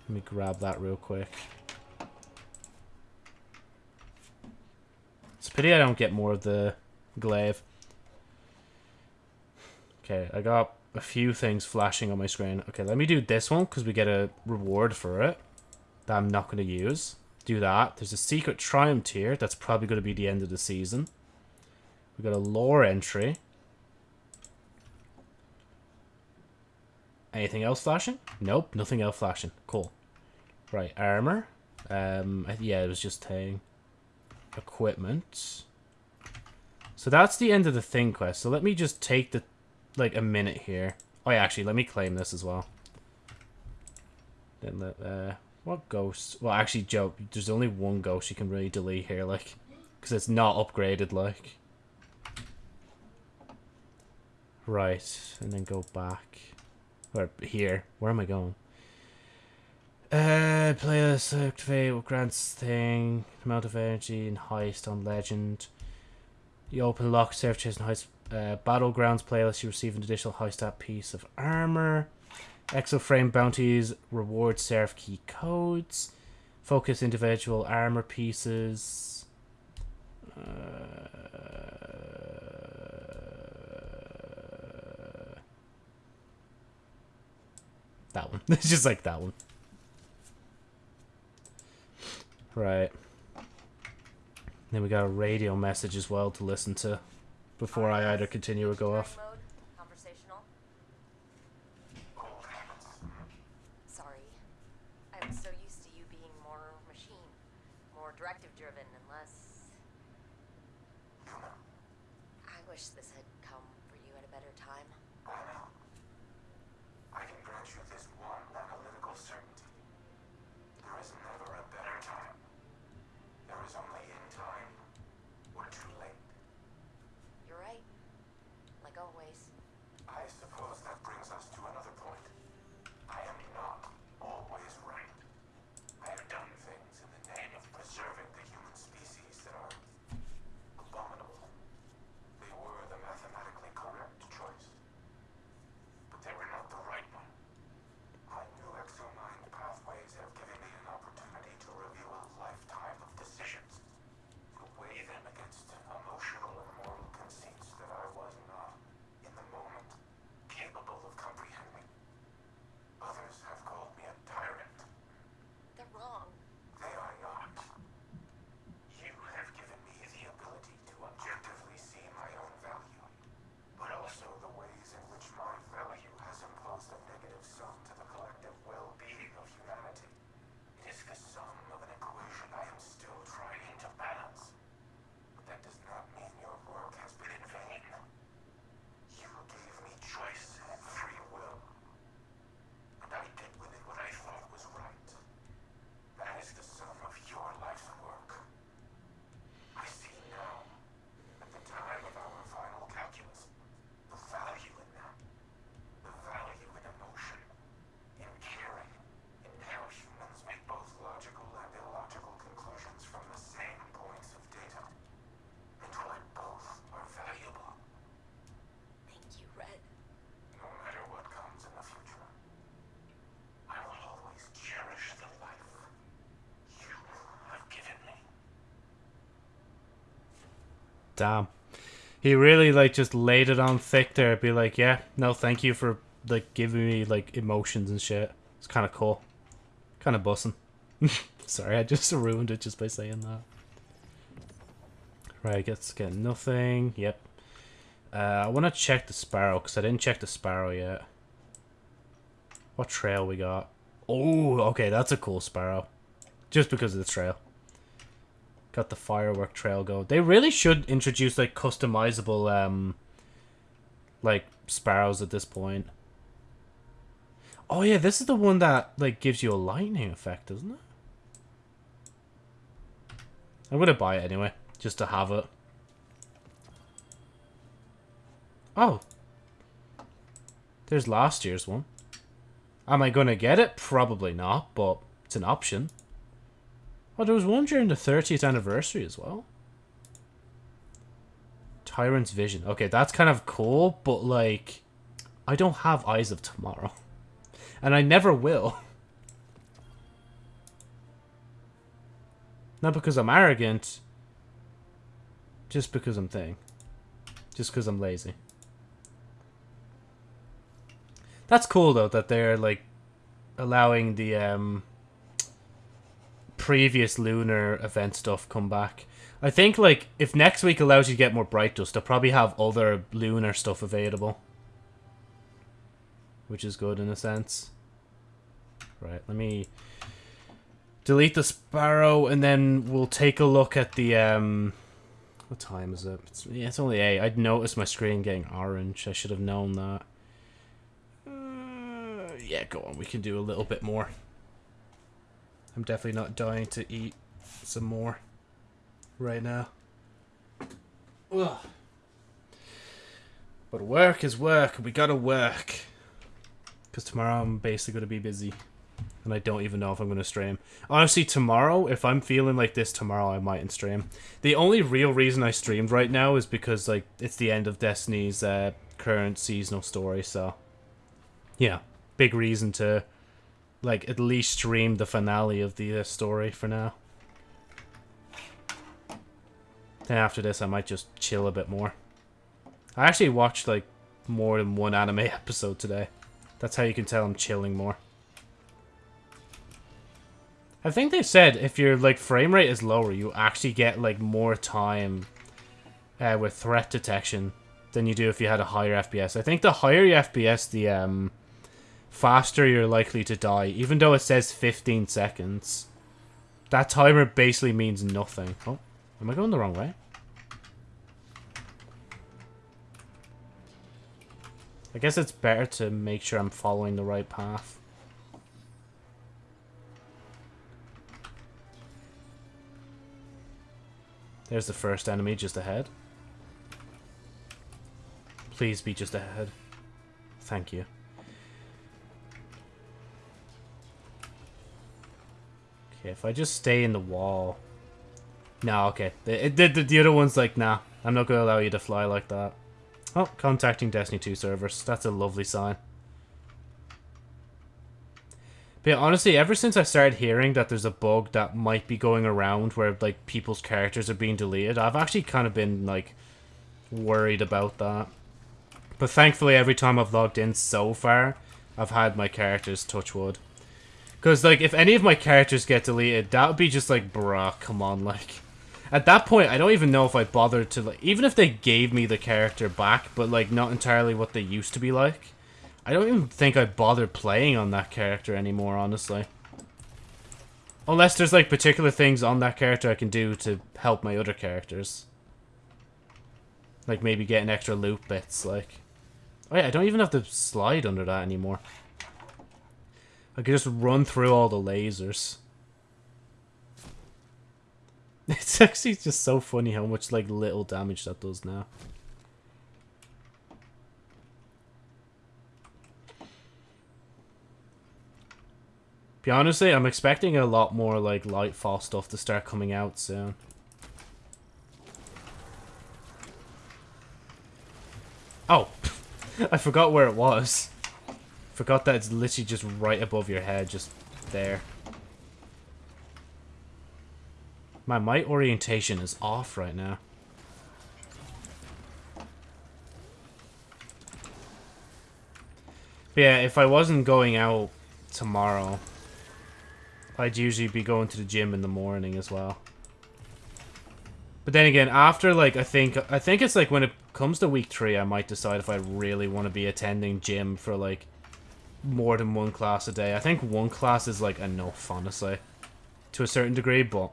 Let me grab that real quick. It's a pity I don't get more of the glaive. Okay, I got a few things flashing on my screen. Okay, let me do this one because we get a reward for it that I'm not going to use. Do that. There's a secret triumph tier. That's probably going to be the end of the season. We got a lore entry. Anything else flashing? Nope, nothing else flashing. Cool. Right, armor. Um, yeah, it was just saying equipment. So that's the end of the thing quest. So let me just take the like a minute here. Oh yeah, actually, let me claim this as well. Then let uh, what ghost? Well, actually, Joe, there's only one ghost you can really delete here, like, because it's not upgraded, like. Right, and then go back. Or here. Where am I going? Uh, playlist activate grants thing, amount of energy and heist on legend. You open lock serve chest and heist uh, battlegrounds playlist. You receive an additional heist stat piece of armor. Exoframe bounties reward Seraph key codes. Focus individual armor pieces. Uh, that one. <laughs> it's just like that one. Right. Then we got a radio message as well to listen to before I either continue or go off. Damn. He really like just laid it on thick there. Be like, yeah, no, thank you for like giving me like emotions and shit. It's kind of cool, kind of bussing. <laughs> Sorry, I just <laughs> ruined it just by saying that. Right, let's get nothing. Yep. Uh, I want to check the sparrow because I didn't check the sparrow yet. What trail we got? Oh, okay, that's a cool sparrow. Just because of the trail. Got the firework trail go. They really should introduce like customizable um like sparrows at this point. Oh yeah, this is the one that like gives you a lightning effect, doesn't it? I'm gonna buy it anyway, just to have it. Oh. There's last year's one. Am I gonna get it? Probably not, but it's an option. Oh, there was one during the 30th anniversary as well. Tyrant's Vision. Okay, that's kind of cool, but like, I don't have Eyes of Tomorrow. And I never will. Not because I'm arrogant, just because I'm thing. Just because I'm lazy. That's cool though that they're like allowing the um previous lunar event stuff come back. I think like if next week allows you to get more bright dust, they'll probably have other lunar stuff available. Which is good in a sense. Right, let me delete the sparrow and then we'll take a look at the um what time is it? It's, yeah, it's only 8. I'd noticed my screen getting orange. I should have known that. Uh, yeah, go on. We can do a little bit more. I'm definitely not dying to eat some more right now. Ugh. But work is work. We gotta work. Because tomorrow I'm basically to be busy. And I don't even know if I'm to stream. Honestly, tomorrow, if I'm feeling like this tomorrow, I mightn't stream. The only real reason I streamed right now is because, like, it's the end of Destiny's uh, current seasonal story, so... Yeah, big reason to, like, at least stream the finale of the uh, story for now. Then after this, I might just chill a bit more. I actually watched, like, more than one anime <laughs> episode today. That's how you can tell I'm chilling more. I think they said if your like frame rate is lower, you actually get like more time uh, with threat detection than you do if you had a higher FPS. I think the higher your FPS, the um, faster you're likely to die, even though it says 15 seconds. That timer basically means nothing. Oh, am I going the wrong way? I guess it's better to make sure I'm following the right path. There's the first enemy just ahead. Please be just ahead. Thank you. Okay, if I just stay in the wall... No, okay. The, the, the, the other one's like, nah, I'm not going to allow you to fly like that. Oh, contacting Destiny 2 servers. That's a lovely sign. But yeah, honestly, ever since I started hearing that there's a bug that might be going around where like people's characters are being deleted, I've actually kind of been like worried about that. But thankfully, every time I've logged in so far, I've had my characters touch wood. Because like, if any of my characters get deleted, that would be just like, bruh, come on, like. At that point, I don't even know if I bothered to like, even if they gave me the character back, but like not entirely what they used to be like. I don't even think I bothered playing on that character anymore, honestly. Unless there's, like, particular things on that character I can do to help my other characters. Like, maybe getting extra loot bits, like... Oh yeah, I don't even have to slide under that anymore. I could just run through all the lasers. <laughs> It's actually just so funny how much, like, little damage that does now. Be honestly, I'm expecting a lot more like Lightfall stuff to start coming out soon. Oh, <laughs> I forgot where it was. Forgot that it's literally just right above your head, just there. My my orientation is off right now. But yeah, if I wasn't going out tomorrow, I'd usually be going to the gym in the morning as well. But then again, after like I think I think it's like when it comes to week three, I might decide if I really want to be attending gym for like more than one class a day. I think one class is like enough, honestly, to a certain degree. But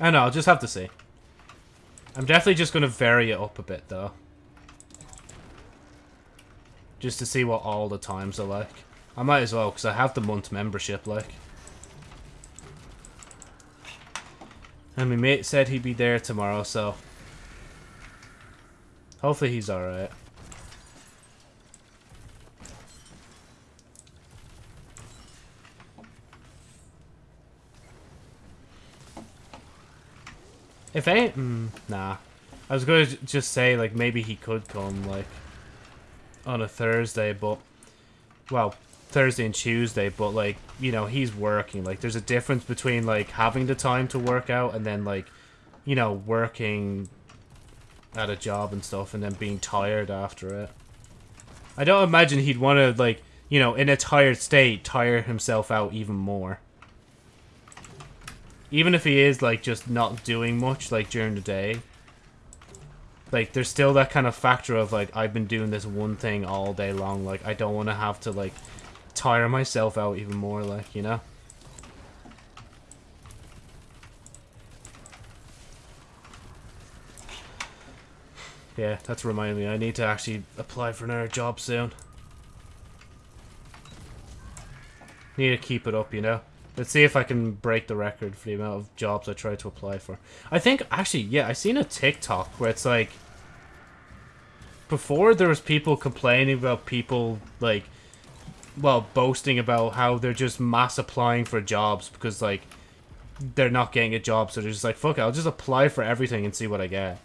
I know. I'll just have to see. I'm definitely just gonna vary it up a bit though, just to see what all the times are like. I might as well because I have the month membership, like. And my mate said he'd be there tomorrow, so... Hopefully he's alright. If I... Mm, nah. I was going to just say, like, maybe he could come, like, on a Thursday, but, well, Thursday and Tuesday, but, like, you know, he's working. Like, there's a difference between, like, having the time to work out and then, like, you know, working at a job and stuff and then being tired after it. I don't imagine he'd want to, like, you know, in a tired state, tire himself out even more. Even if he is, like, just not doing much, like, during the day. Like, there's still that kind of factor of, like, I've been doing this one thing all day long. Like, I don't want to have to, like, tire myself out even more, like, you know? Yeah, that's reminding me. I need to actually apply for another job soon. Need to keep it up, you know? Let's see if I can break the record for the amount of jobs I try to apply for. I think, actually, yeah, I seen a TikTok where it's like... Before, there was people complaining about people, like... Well, boasting about how they're just mass applying for jobs because, like... They're not getting a job, so they're just like, fuck it, I'll just apply for everything and see what I get.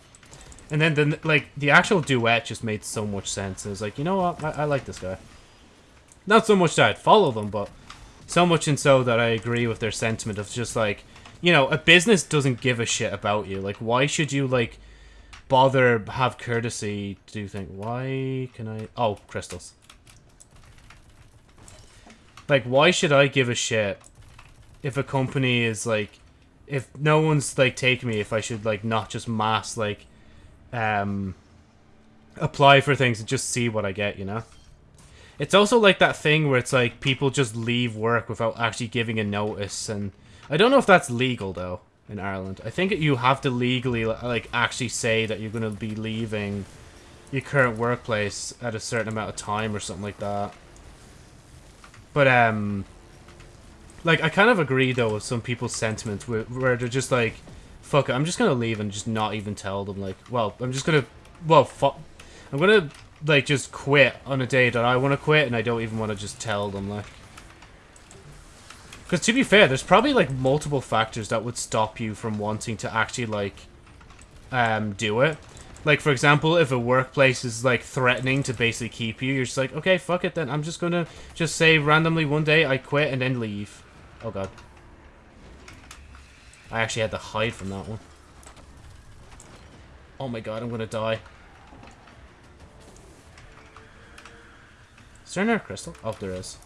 And then, the, like, the actual duet just made so much sense. It was like, you know what? I, I like this guy. Not so much that I'd follow them, but so much and so that I agree with their sentiment of just like, you know, a business doesn't give a shit about you. Like, why should you, like, bother have courtesy to think, why can I... Oh, crystals. Like, why should I give a shit if a company is, like... If no one's, like, taking me, if I should, like, not just mass, like, um, apply for things and just see what I get, you know? It's also like that thing where it's like people just leave work without actually giving a notice, and I don't know if that's legal though in Ireland. I think you have to legally like actually say that you're going to be leaving your current workplace at a certain amount of time or something like that. But um, like I kind of agree though with some people's sentiments where, where they're just like, "Fuck it, I'm just gonna leave and just not even tell them." Like, well, I'm just gonna, well, fuck, I'm gonna like just quit on a day that I want to quit and I don't even want to just tell them like. Because to be fair there's probably like multiple factors that would stop you from wanting to actually like um do it. Like for example if a workplace is like threatening to basically keep you you're just like okay fuck it then I'm just gonna just say randomly one day I quit and then leave. Oh god. I actually had to hide from that one. Oh my god I'm gonna die Is there another crystal? Oh, there is.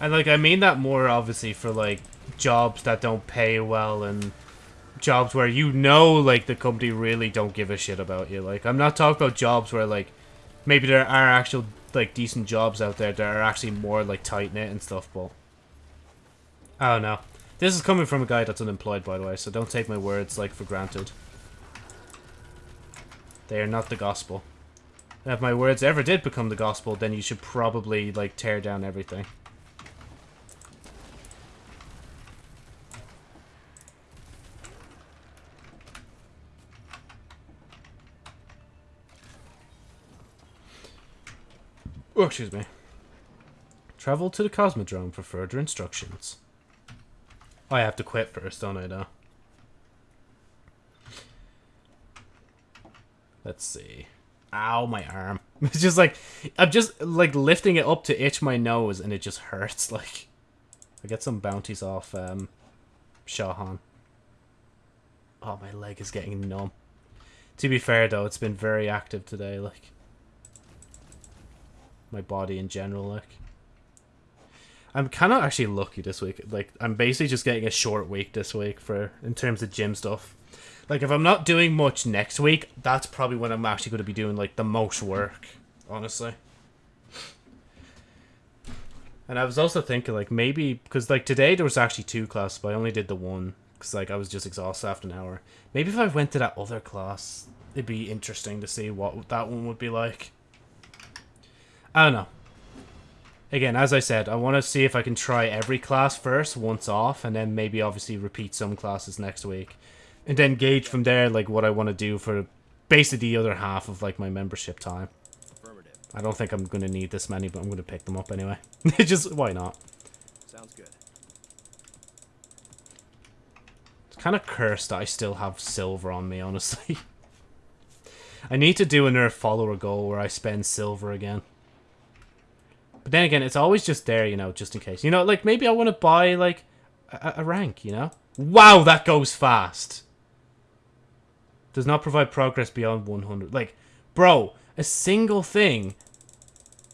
And like I mean that more obviously for like jobs that don't pay well and jobs where you know like the company really don't give a shit about you. Like I'm not talking about jobs where like maybe there are actual like decent jobs out there that are actually more like tight knit and stuff, but I don't know. This is coming from a guy that's unemployed by the way, so don't take my words like for granted. They are not the gospel. If my words ever did become the gospel, then you should probably like tear down everything. Oh, excuse me. Travel to the Cosmodrome for further instructions. I have to quit first, don't I, though? Let's see. Ow, my arm. <laughs> It's just like, I'm just, like, lifting it up to itch my nose, and it just hurts, <laughs> like. I get some bounties off, um, Shaw Han. Oh, my leg is getting numb. To be fair, though, it's been very active today, like my body in general, like. I'm kind of actually lucky this week. Like, I'm basically just getting a short week this week for in terms of gym stuff. Like, if I'm not doing much next week, that's probably when I'm actually going to be doing like the most work, honestly. And I was also thinking like maybe because like today there was actually two classes, but I only did the one because like I was just exhausted after an hour. Maybe if I went to that other class, it'd be interesting to see what that one would be like. I don't know. Again, as I said, I want to see if I can try every class first, once off, and then maybe obviously repeat some classes next week. And then gauge from there, like, what I want to do for basically the other half of, like, my membership time. Affirmative. I don't think I'm going to need this many, but I'm going to pick them up anyway. <laughs> Just, why not? Sounds good. It's kind of cursed that I still have silver on me, <laughs> honestly. I need to do another follower goal where I spend silver again. But then again, it's always just there, you know, just in case. You know, like, maybe I want to buy, like, a, a rank, you know? Wow, that goes fast! Does not provide progress beyond 100. Like, bro, a single thing.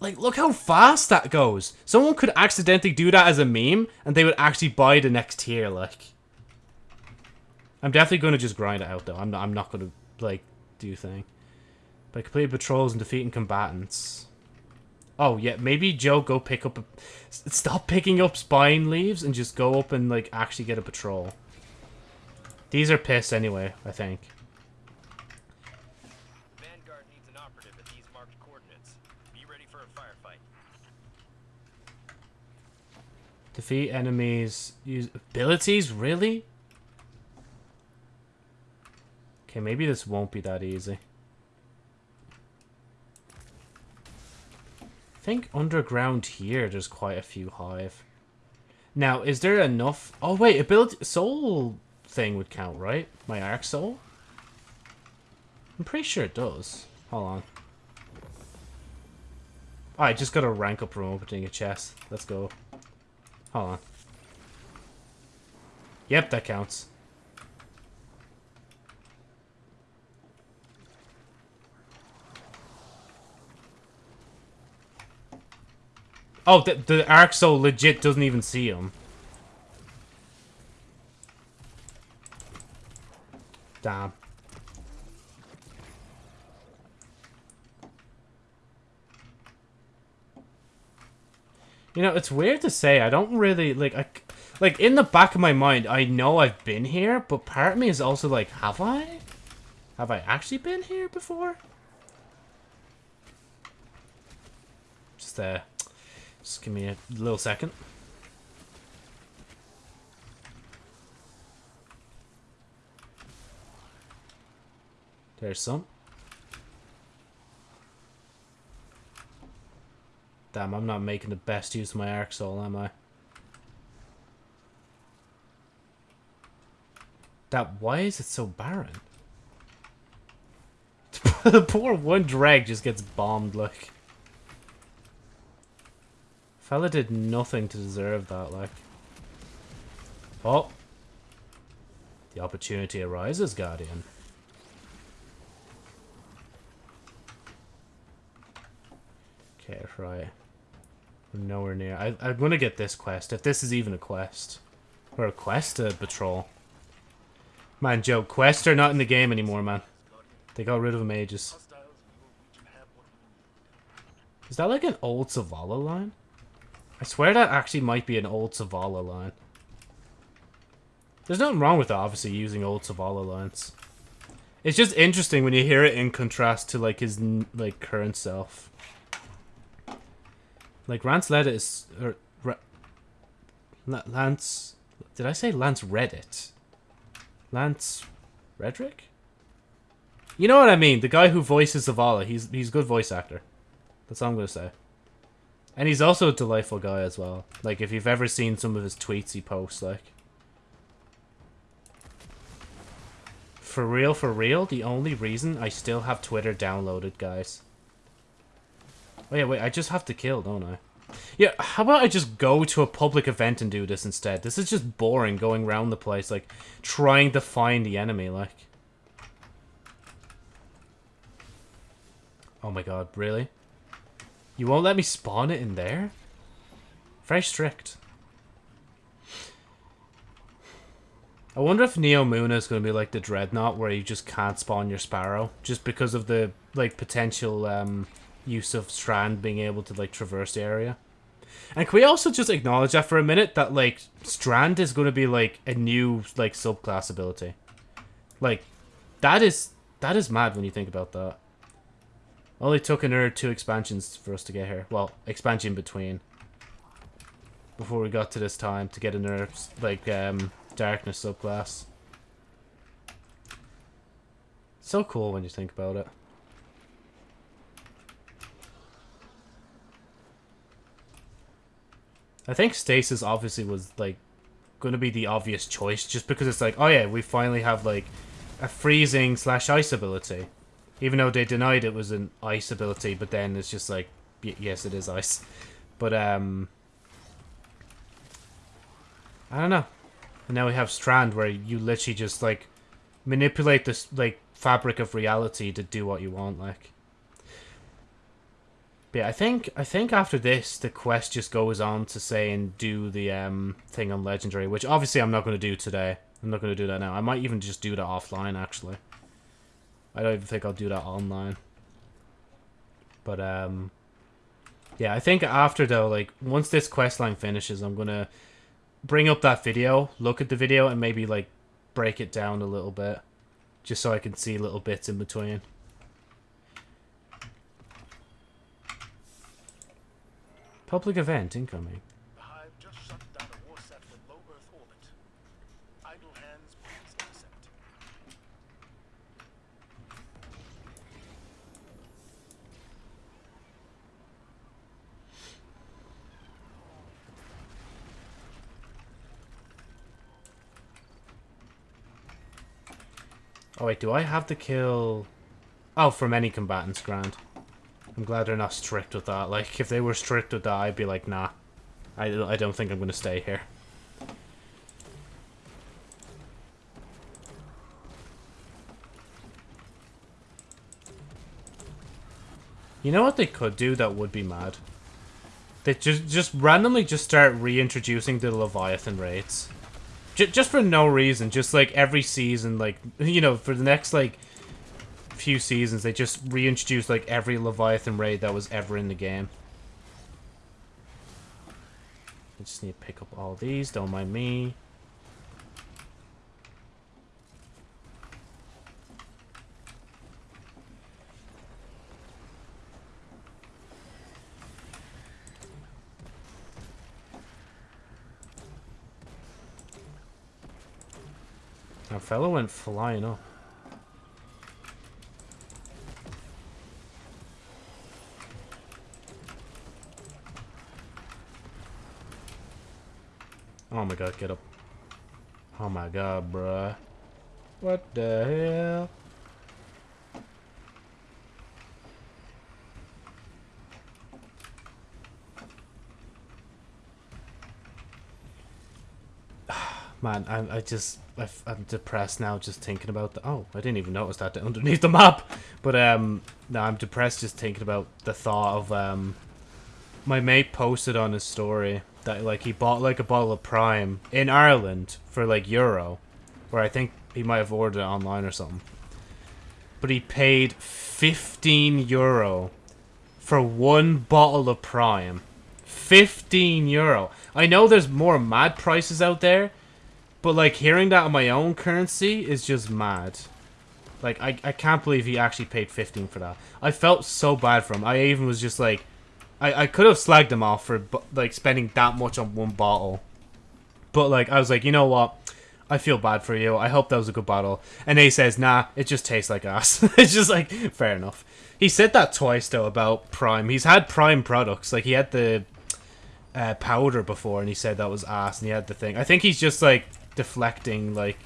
Like, look how fast that goes. Someone could accidentally do that as a meme, and they would actually buy the next tier, like. I'm definitely going to just grind it out, though. I'm not, I'm not going to, like, do thing. By completing patrols and defeating combatants. Oh, yeah, maybe Joe go pick up a... Stop picking up spine leaves and just go up and, like, actually get a patrol. These are pissed anyway, I think. Vanguard needs an operative at these marked coordinates. Be ready for a firefight. Defeat enemies... Use abilities? Really? Okay, maybe this won't be that easy. Think underground here there's quite a few hive. Now, is there enough... Oh, wait, ability... Soul thing would count, right? My Arc Soul? I'm pretty sure it does. Hold on. Oh, I just got to rank up from opening a chest. Let's go. Hold on. Yep, that counts. Oh, the, the legit doesn't even see him. Damn. You know, it's weird to say. I don't really, like, I, like, in the back of my mind, I know I've been here, but part of me is also like, have I? Have I actually been here before? Just, uh, just give me a little second. There's some. Damn, I'm not making the best use of my Arc Soul, am I? That, why is it so barren? <laughs> the poor one drag just gets bombed, like. Fella did nothing to deserve that, like. Oh. The opportunity arises, Guardian. Okay, right. We're nowhere near. I, I'm gonna get this quest, if this is even a quest. Or a quest to patrol. Man, Joe, quests are not in the game anymore, man. They got rid of them ages. Is that like an old Zavala line? I swear that actually might be an old Zavala line. There's nothing wrong with obviously using old Zavala lines. It's just interesting when you hear it in contrast to like his like current self. Like Lance Reddit is er, or Lance did I say Lance Reddit? Lance Redrick? You know what I mean? The guy who voices Zavala, he's he's a good voice actor. That's all I'm gonna say. And he's also a delightful guy as well. Like if you've ever seen some of his tweets he posts, like For real, for real, the only reason I still have Twitter downloaded, guys. Oh yeah, wait, I just have to kill, don't I? Yeah, how about I just go to a public event and do this instead? This is just boring going around the place, like, trying to find the enemy, like. Oh my god, really? You won't let me spawn it in there? Very strict. I wonder if Neomuna is going to be like the Dreadnought, where you just can't spawn your Sparrow, just because of the, like, potential, um, use of Strand being able to, like, traverse the area. And can we also just acknowledge that for a minute, that, like, Strand is going to be, like, a new, like, subclass ability. Like, that is, that is mad when you think about that. Only took another two expansions for us to get here. Well, expansion between. Before we got to this time to get another, like, um, darkness subclass. So cool when you think about it. I think Stasis obviously was, like, going to be the obvious choice just because it's like, oh yeah, we finally have, like, a freezing slash ice ability. Even though they denied it was an ice ability, but then it's just like, yes, it is ice. But, um... I don't know. And now we have Strand, where you literally just, like, manipulate this, like, fabric of reality to do what you want, like. But yeah, I think I think after this the quest just goes on to say and do the um thing on legendary, which obviously I'm not going to do today. I'm not going to do that now. I might even just do that offline actually. I don't even think I'll do that online. But um yeah, I think after though, like once this quest line finishes, I'm to bring up that video, look at the video and maybe like break it down a little bit just so I can see little bits in between. Public event incoming. The Hive just shut down a Warsat with low Earth orbit. Idle hands, please intercept. Oh wait, do I have to kill... Oh, from any combatants, grand. I'm glad they're not strict with that. Like, if they were strict with that, I'd be like, nah. I, I don't think I'm going to stay here. You know what they could do that would be mad? They just just randomly just start reintroducing the Leviathan raids. J just for no reason. Just like every season, like, <laughs> you know, for the next like few seasons, they just reintroduced like every Leviathan raid that was ever in the game. I just need to pick up all these, don't mind me. Our fellow went flying up. Oh my god, get up. Oh my god, bruh. What the hell? Man, I, I just, I, am depressed now just thinking about the, oh, I didn't even notice that underneath the map. But, um, no, I'm depressed just thinking about the thought of, um, my mate posted on his story that like he bought like a bottle of Prime in Ireland for like euro, where I think he might have ordered it online or something. But he paid 15 euro for one bottle of Prime. 15 euro. I know there's more mad prices out there, but like hearing that on my own currency is just mad. Like I, I can't believe he actually paid 15 for that. I felt so bad for him. I even was just like, I, I could have slagged him off for like spending that much on one bottle. But like I was like, you know what? I feel bad for you. I hope that was a good bottle. And he says, nah, it just tastes like ass. <laughs> it's just like, fair enough. He said that twice though about Prime. He's had Prime products. Like he had the uh, powder before and he said that was ass and he had the thing. I think he's just like deflecting like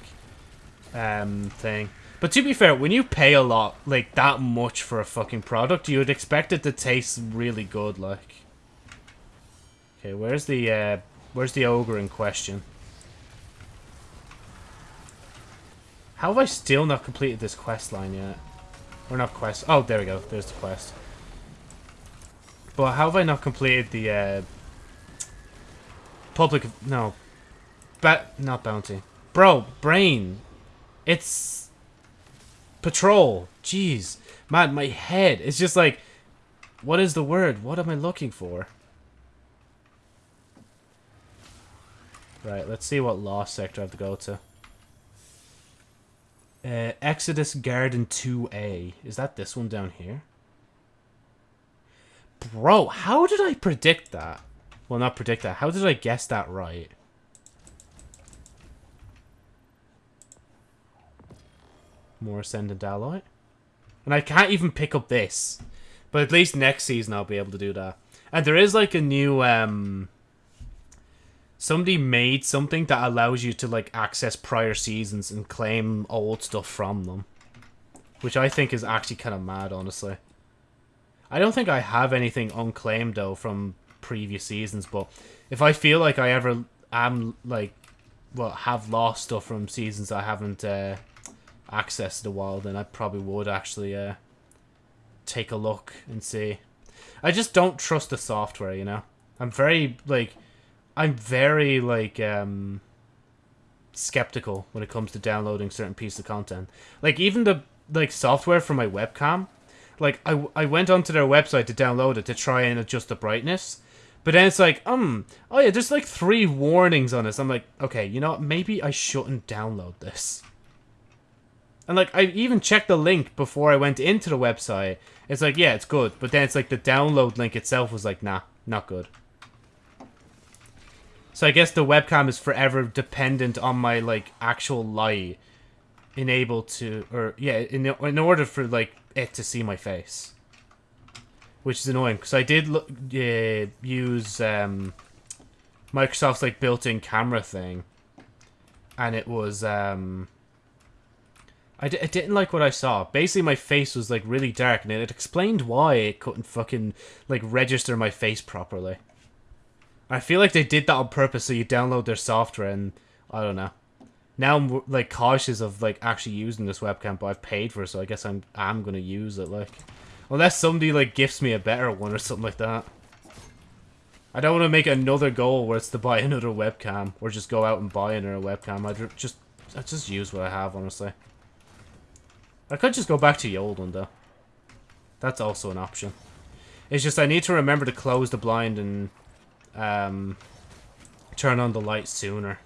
um thing. But to be fair, when you pay a lot, like, that much for a fucking product, you would expect it to taste really good, like. Okay, where's the, uh, where's the ogre in question? How have I still not completed this quest line yet? Or not quest. Oh, there we go. There's the quest. But how have I not completed the, uh... Public... No. Not bounty. Bro, brain. It's... Patrol. Jeez. Man, my head. It's just like, what is the word? What am I looking for? Right, let's see what lost sector I have to go to. Uh, Exodus Garden 2A. Is that this one down here? Bro, how did I predict that? Well, not predict that. How did I guess that right? More Ascendant Alloy. And I can't even pick up this. But at least next season I'll be able to do that. And there is like a new um somebody made something that allows you to like access prior seasons and claim old stuff from them. Which I think is actually kind of mad, honestly. I don't think I have anything unclaimed though from previous seasons, but if I feel like I ever am like well have lost stuff from seasons I haven't uh accessed in a while, then I probably would actually uh take a look and see. I just don't trust the software, you know. I'm very like I'm very like um skeptical when it comes to downloading certain pieces of content. Like even the like software for my webcam, like I I went onto their website to download it to try and adjust the brightness. But then it's like, um, oh yeah, there's like three warnings on this. I'm like, okay, you know what? Maybe I shouldn't download this. And like, I even checked the link before I went into the website. It's like, yeah, it's good. But then it's like the download link itself was like, nah, not good. So I guess the webcam is forever dependent on my like actual light, enable to, or yeah, in in order for like it to see my face, which is annoying because I did look, use um, Microsoft's like built-in camera thing, and it was um, I d- I didn't like what I saw. Basically, my face was like really dark, and it explained why it couldn't fucking like register my face properly. I feel like they did that on purpose so you download their software and I don't know. Now I'm like cautious of like actually using this webcam, but I've paid for it, so I guess I'm I'm gonna use it. Like, unless somebody like gifts me a better one or something like that. I don't want to make another goal where it's to buy <laughs> another webcam or just go out and buy another webcam. I just I just use what I have honestly. I could just go back to the old one though. That's also an option. It's just I need to remember to close the blind and um, turn on the light sooner.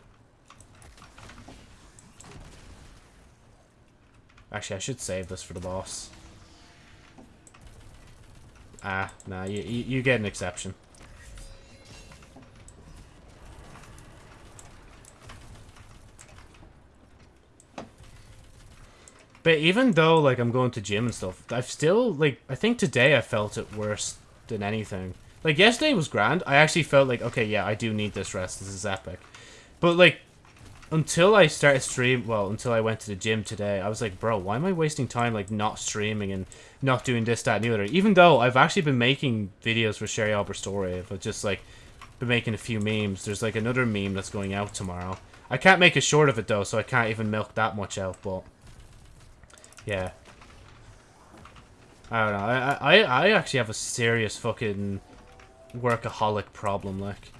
Actually, I should save this for the boss. Ah, nah, you, you, you get an exception. But even though, like, I'm going to gym and stuff, I've still, like, I think today I felt it worse than anything. Like, yesterday was grand. I actually felt like, okay, yeah, I do need this rest. This is epic. But, like, until I started stream, well, until I went to the gym today, I was like, bro, why am I wasting time, like, not streaming and not doing this, that, and the other? Even though I've actually been making videos for Sherry Albert Story, but just, like, been making a few memes. There's, like, another meme that's going out tomorrow. I can't make a short of it, though, so I can't even milk that much out, but... Yeah. I don't know. I, I, I actually have a serious fucking workaholic problem, like.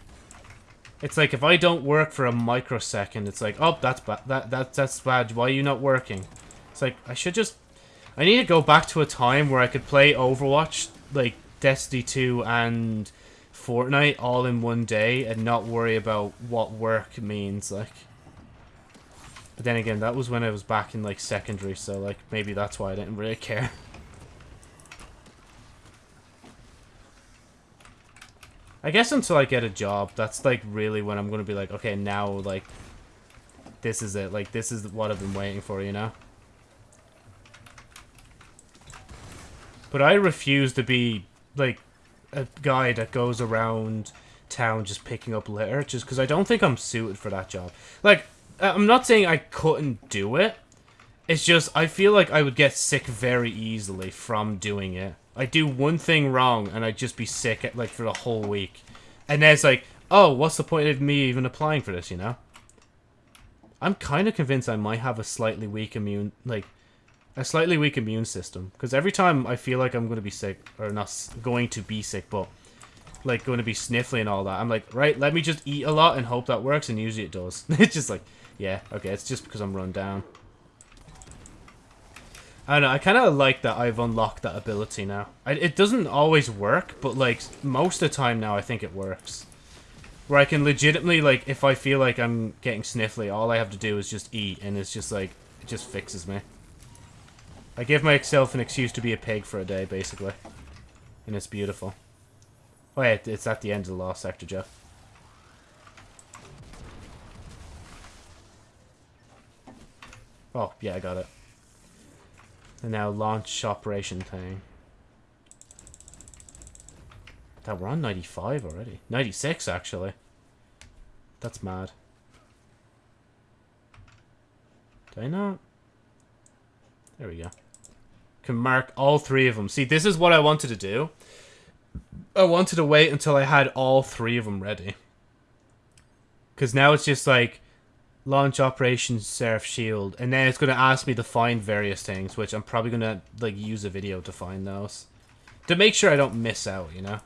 It's like if I don't work for a microsecond, it's like, oh, that's bad. That, that, that's bad. Why are you not working? It's like, I should just... I need to go back to a time where I could play Overwatch, like Destiny 2 and Fortnite all in one day and not worry about what work means, like. But then again, that was when I was back in, like, secondary, so, like, maybe that's why I didn't really care. <laughs> I guess until I get a job, that's like really when I'm gonna be like, okay, now like, this is it. Like, this is what I've been waiting for, you know? But I refuse to be, like, a guy that goes around town just picking up litter, just because I don't think I'm suited for that job. Like, I'm not saying I couldn't do it. It's just, I feel like I would get sick very easily from doing it. I do one thing wrong and I'd just be sick at, like for the whole week. And then it's like, oh, what's the point of me even applying for this, you know? I'm kind of convinced I might have a slightly weak immune, like, a slightly weak immune system. Because every time I feel like I'm going to be sick, or not going to be sick, but, like, going to be sniffly and all that, I'm like, right, let me just eat a lot and hope that works, and usually it does. <laughs> it's just like, yeah, okay, it's just because I'm run down. I don't know, I kind of like that I've unlocked that ability now. I, it doesn't always work, but, like, most of the time now I think it works. Where I can legitimately, like, if I feel like I'm getting sniffly, all I have to do is just eat, and it's just, like, it just fixes me. I give myself an excuse to be a pig for a day, basically. And it's beautiful. Oh yeah, it's at the end of the last sector, Joe. Oh, yeah, I got it. And now launch operation thing. That we're on 95 already. 96, actually. That's mad. Did I not? There we go. Can mark all three of them. See, this is what I wanted to do. I wanted to wait until I had all three of them ready. Because now it's just like launch Operation Seraph Shield, and then it's going to ask me to find various things, which I'm probably going to like use a video to find those. To make sure I don't miss out, you know?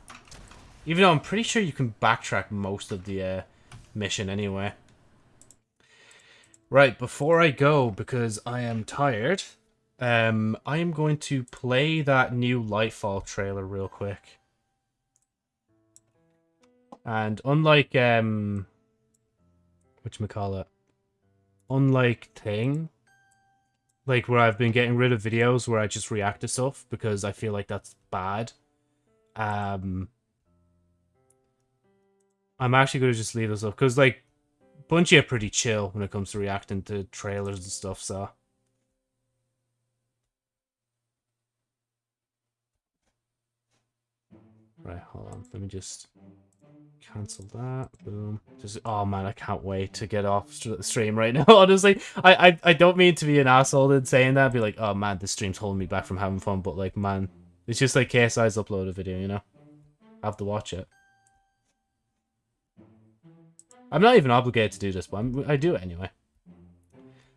Even though I'm pretty sure you can backtrack most of the uh, mission anyway. Right, before I go, because I am tired, um, I am going to play that new Lightfall trailer real quick. And unlike, um, whatchamacallit, unlike Thing, like where I've been getting rid of videos where I just react to stuff because I feel like that's bad, um, I'm actually going to just leave this up because, like, Bungie are pretty chill when it comes to reacting to trailers and stuff, so. Right, hold on. Let me just cancel that. Boom. Just oh man, I can't wait to get off the stream right <laughs> now. Honestly, I, I I don't mean to be an asshole in saying that. Be like, oh man, this stream's holding me back from having fun. But like, man, it's just like KSI's upload a video, you know. I have to watch it. I'm not even obligated to do this, but I'm, I do it anyway.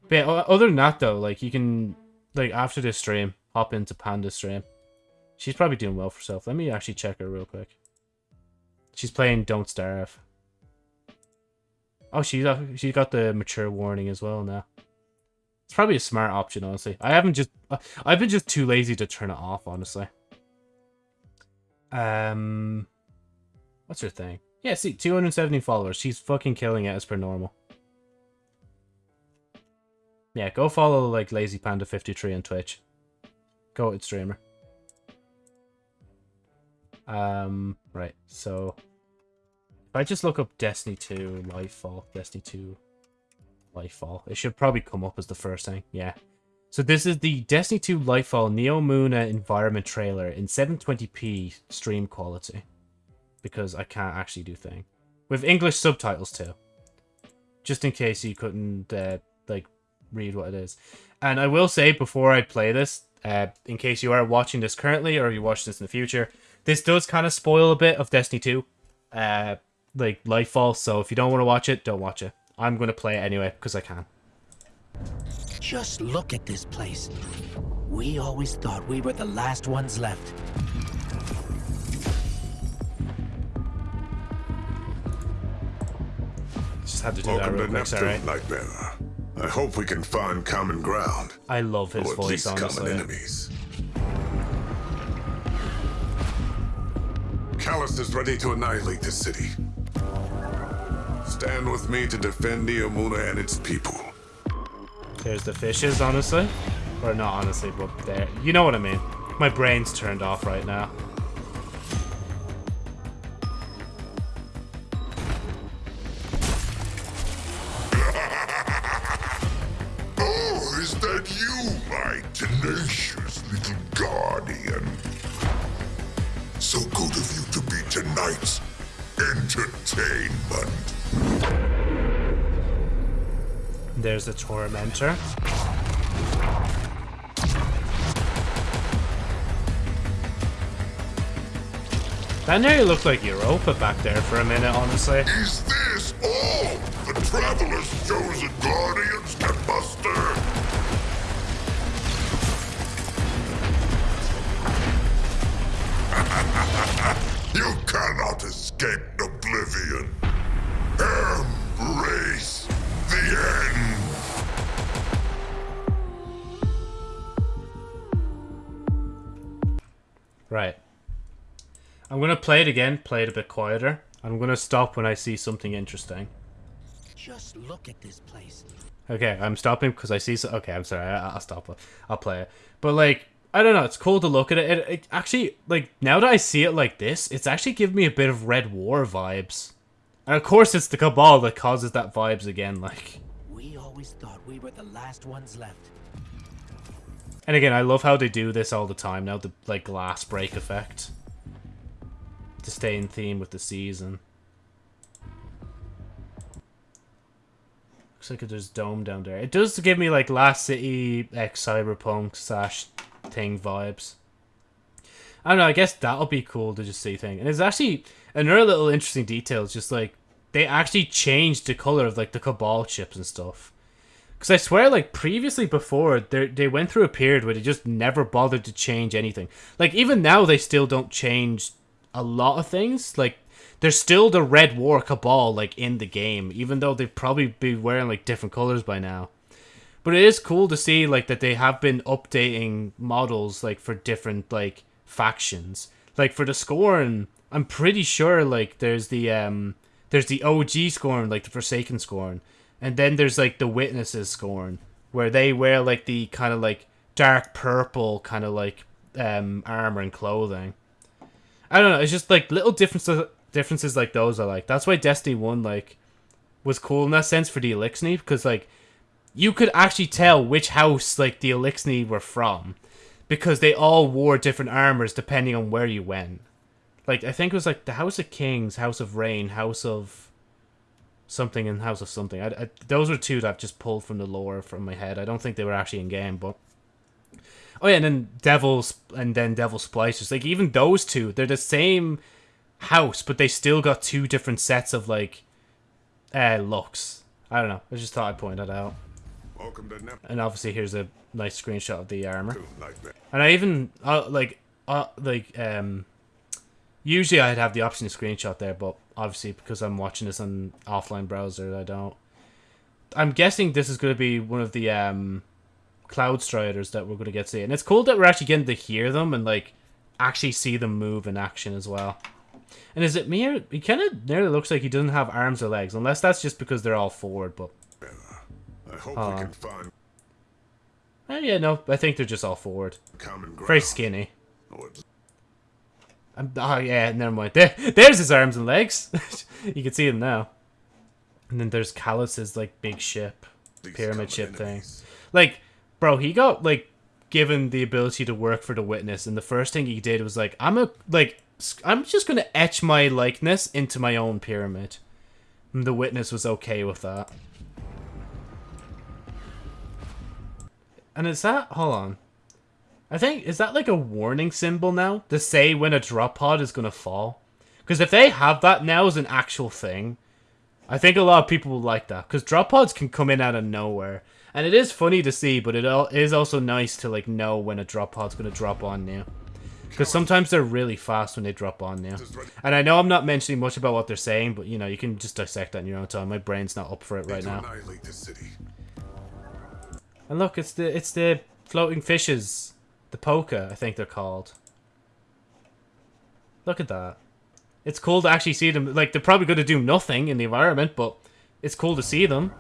But yeah, other than that, though, like, you can, like, after this stream, hop into Panda's stream. She's probably doing well for herself. Let me actually check her real quick. She's playing Don't Starve. Oh, she's got, she got the mature warning as well now. It's probably a smart option, honestly. I haven't just... I've been just too lazy to turn it off, honestly. Um... What's her thing? Yeah, see, 270 followers. She's fucking killing it as per normal. Yeah, go follow, like, Lazy Panda 53 on Twitch. Go with streamer. Um, right, so... If I just look up Destiny 2 Lightfall, Destiny 2 Lightfall, it should probably come up as the first thing, yeah. So this is the Destiny 2 Lightfall Neo Neomuna environment trailer in 720p stream quality because I can't actually do thing. With English subtitles too. Just in case you couldn't, uh, like, read what it is. And I will say, before I play this, uh, in case you are watching this currently or you watch this in the future, this does kind of spoil a bit of Destiny 2. Uh, like, Lightfall, so if you don't want to watch it, don't watch it. I'm going to play it anyway, because I can. Just look at this place. We always thought we were the last ones left. Just had to do Welcome that real to quick, sorry. Neptune, Lightbearer. I hope we can find common ground. I love his or at voice, least common enemies. Calus is ready to annihilate this city. Stand with me to defend Neomuna and its people. There's the fishes, honestly. Or not honestly, but there. You know what I mean. My brain's turned off right now. Tormentor. That nearly looked like Europa back there for a minute, honestly. Play it again, play it a bit quieter. I'm gonna stop when I see something interesting. Just look at this place. Okay, I'm stopping because I see. So okay, I'm sorry. I, I'll stop. I'll play it. But like, I don't know. It's cool to look at it. it. It actually like now that I see it like this, it's actually giving me a bit of Red War vibes. And of course, it's the Cabal that causes that vibes again. Like, We always thought we were the last ones left. and again, I love how they do this all the time now. The like glass break effect to stay in theme with the season. Looks like there's dome down there. It does give me like Last City X Cyberpunk slash thing vibes. I don't know. I guess that'll be cool to just see thing. And it's actually another little interesting detail. Is just like they actually changed the color of like the Cabal chips and stuff. Because I swear, like previously before, they they went through a period where they just never bothered to change anything. Like even now, they still don't change a lot of things. Like there's still the Red War Cabal like in the game, even though they'd probably be wearing like different colors by now. But it is cool to see like that they have been updating models like for different like factions. Like for the Scorn, I'm pretty sure like there's the um there's the OG Scorn, like the Forsaken Scorn, and then there's like the Witnesses Scorn, where they wear like the kind of like dark purple kind of like um armor and clothing. I don't know. It's just like little differences differences like those I like. That's why Destiny One like was cool in that sense for the Eliksni because like you could actually tell which house like the Eliksni were from because they all wore different armors depending on where you went. Like I think it was like the House of Kings, House of Rain, House of something, and House of something. I, I, those were two that I've just pulled from the lore from my head. I don't think they were actually in game, but oh yeah, and then Devils and then Devil Splicers. Like even those two, they're the same house, but they still got two different sets of like uh looks. I don't know. I just thought I'd point that out. Welcome to Nep- And obviously, here's a nice screenshot of the armor. And I even uh, like uh, like um usually I'd have the option to screenshot there, but obviously because I'm watching this on offline browser, I don't. I'm guessing this is going to be one of the um cloud striders that we're going to get to see, and it's cool that we're actually getting to hear them and like actually see them move in action as well. And is it me? Or, he kind of nearly looks like he doesn't have arms or legs, unless that's just because they're all forward. But I hope we can find oh yeah, no, I think they're just all forward. Very skinny. Oh, Um, oh yeah, never mind. There, there's his arms and legs. <laughs> you can see him now. And then there's Calus's like big ship, these pyramid ship thing. Like, bro, he got like given the ability to work for the witness, and the first thing he did was like, I'm a like, I'm just gonna etch my likeness into my own pyramid. And the witness was okay with that. And is that hold on? I think is that like a warning symbol now to say when a drop pod is gonna fall? Because if they have that now as an actual thing, I think a lot of people will like that. Because drop pods can come in out of nowhere, and it is funny to see, but it is also nice to like know when a drop pod's gonna drop on you. Because sometimes they're really fast when they drop on you. And I know I'm not mentioning much about what they're saying, but you know you can just dissect that in your own time. My brain's not up for it right now. annihilate the city. And look, it's the it's the floating fishes, the poker, I think they're called. Look at that. It's cool to actually see them. Like they're probably going to do nothing in the environment, but it's cool to see them.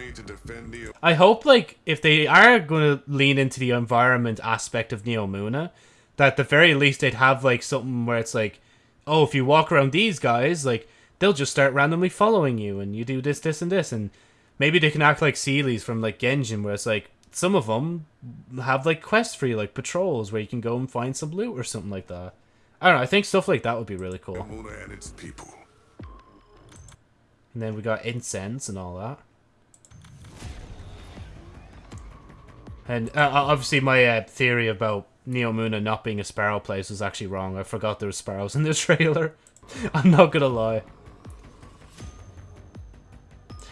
Me to defend the I hope like if they are going to lean into the environment aspect of Neomuna, that at the very least they'd have like something where it's like, oh, if you walk around these guys, like they'll just start randomly following you, and you do this, this, and this, and maybe they can act like Seelies from like Genshin, where it's like some of them have like quests for you, like patrols, where you can go and find some loot or something like that. I don't know. I think stuff like that would be really cool. Muna and its people. And then we got incense and all that. And uh, obviously, my uh, theory about Neomuna not being a sparrow place was actually wrong. I forgot there were sparrows in the <laughs> trailer. I'm not gonna lie.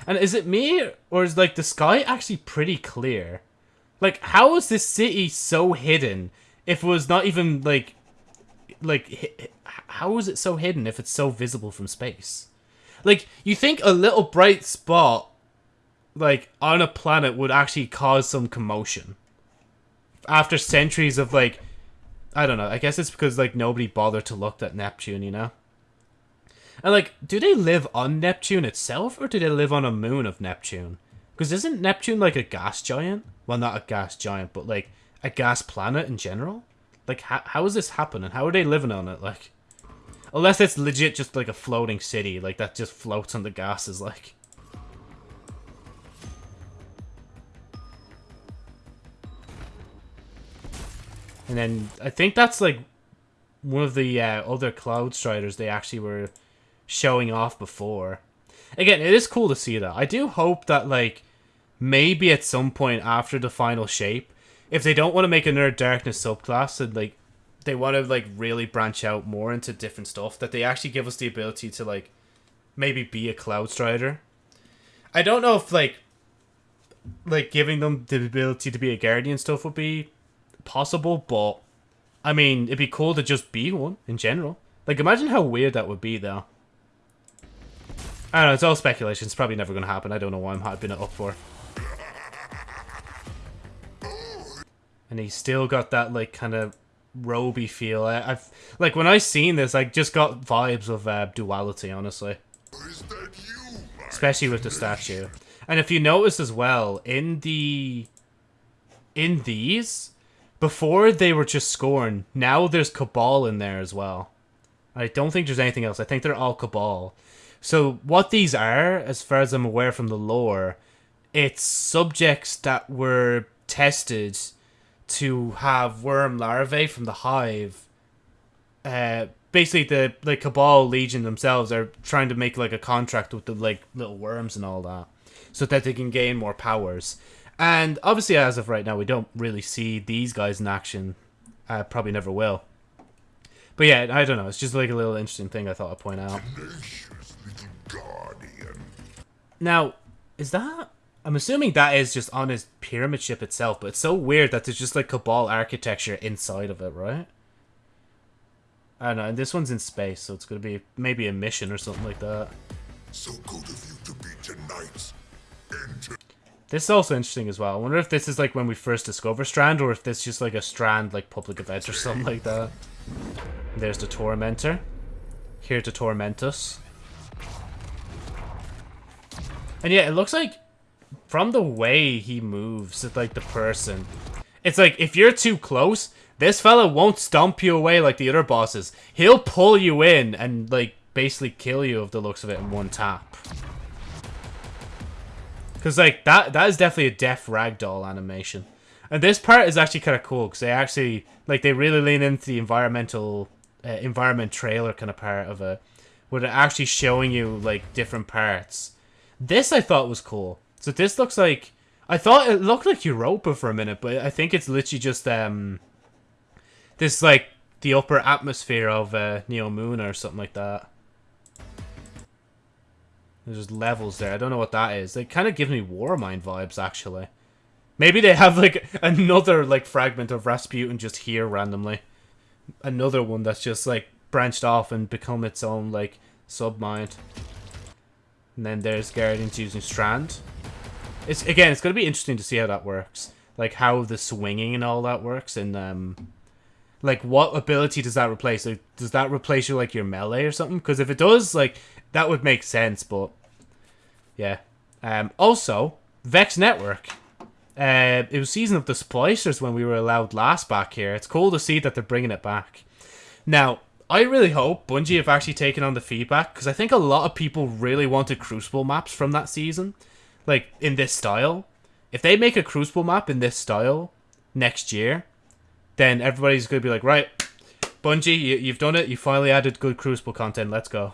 And is it me, or is like the sky actually pretty clear? Like, how is this city so hidden if it was not even like, like, how is it so hidden if it's so visible from space? Like, you think a little bright spot, like, on a planet would actually cause some commotion. After centuries of, like, I don't know, I guess it's because, like, nobody bothered to look at Neptune, you know? And, like, do they live on Neptune itself, or do they live on a moon of Neptune? Because isn't Neptune, like, a gas giant? Well, not a gas giant, but, like, a gas planet in general? Like, how, how is this happening? How are they living on it? Like, unless it's legit just like a floating city, like that just floats on the gases, like. And then I think that's like one of the uh, other Cloud Striders they actually were showing off before. Again, it is cool to see that. I do hope that like maybe at some point after the final shape, if they don't want to make another Darkness subclass and like they want to like really branch out more into different stuff, that they actually give us the ability to like maybe be a Cloud Strider. I don't know if like like giving them the ability to be a guardian stuff would be possible, but I mean, it'd be cool to just be one in general. Like, imagine how weird that would be, though. I don't know, it's all speculation. It's probably never going to happen. I don't know why I'm hyping it up for. And he's still got that, like, kind of roby feel. I, have Like, when I seen this, I just got vibes of uh, duality, honestly. Especially with the statue. And if you notice as well, in the... In these, before they were just Scorn. Now there's Cabal in there as well. I don't think there's anything else. I think they're all Cabal. So what these are, as far as I'm aware from the lore, it's subjects that were tested to have worm larvae from the hive. Uh, basically, the like Cabal Legion themselves are trying to make like a contract with the like little worms and all that, so that they can gain more powers. And obviously, as of right now, we don't really see these guys in action. Uh, probably never will. But yeah, I don't know. It's just like a little interesting thing I thought I'd point out. Now, is that... I'm assuming that is just on his pyramid ship itself, but it's so weird that there's just like Cabal architecture inside of it, right? I don't know, and this one's in space, so it's going to be maybe a mission or something like that. So good of you to be tonight's this is also interesting as well. I wonder if this is like when we first discover Strand, or if this is just like a Strand like public event or something like that. There's the Tormentor. Here to torment us. And yeah, it looks like from the way he moves, it's like the person. It's like if you're too close, this fella won't stomp you away like the other bosses. He'll pull you in and like basically kill you of the looks of it in one tap. Because, like, that that is definitely a deaf ragdoll animation. And this part is actually kind of cool, because they actually, like, they really lean into the environmental, uh, environment trailer kind of part of it. Where they're actually showing you, like, different parts. This I thought was cool. So this looks like... I thought it looked like Europa for a minute, but I think it's literally just, um... This, like, the upper atmosphere of uh, Neo Moon or something like that. There's just levels there. I don't know what that is. They kind of give me Warmind vibes, actually. Maybe they have, like, <laughs> another, like, fragment of Rasputin just here randomly. Another one that's just, like, branched off and become its own, like, sub-mind. And then there's Guardians using Strand. It's Again, it's going to be interesting to see how that works. Like, how the swinging and all that works. And, um... Like, what ability does that replace? Like, does that replace you, like, your melee or something? Because if it does, like, that would make sense, but yeah. Um, also, Vex Network. Uh, it was Season of the Splicers when we were allowed last back here. It's cool to see that they're bringing it back. Now, I really hope Bungie have actually taken on the feedback, because I think a lot of people really wanted Crucible maps from that season. Like, in this style. If they make a Crucible map in this style next year, then everybody's going to be like, right, Bungie, you, you've done it. You finally added good Crucible content. Let's go.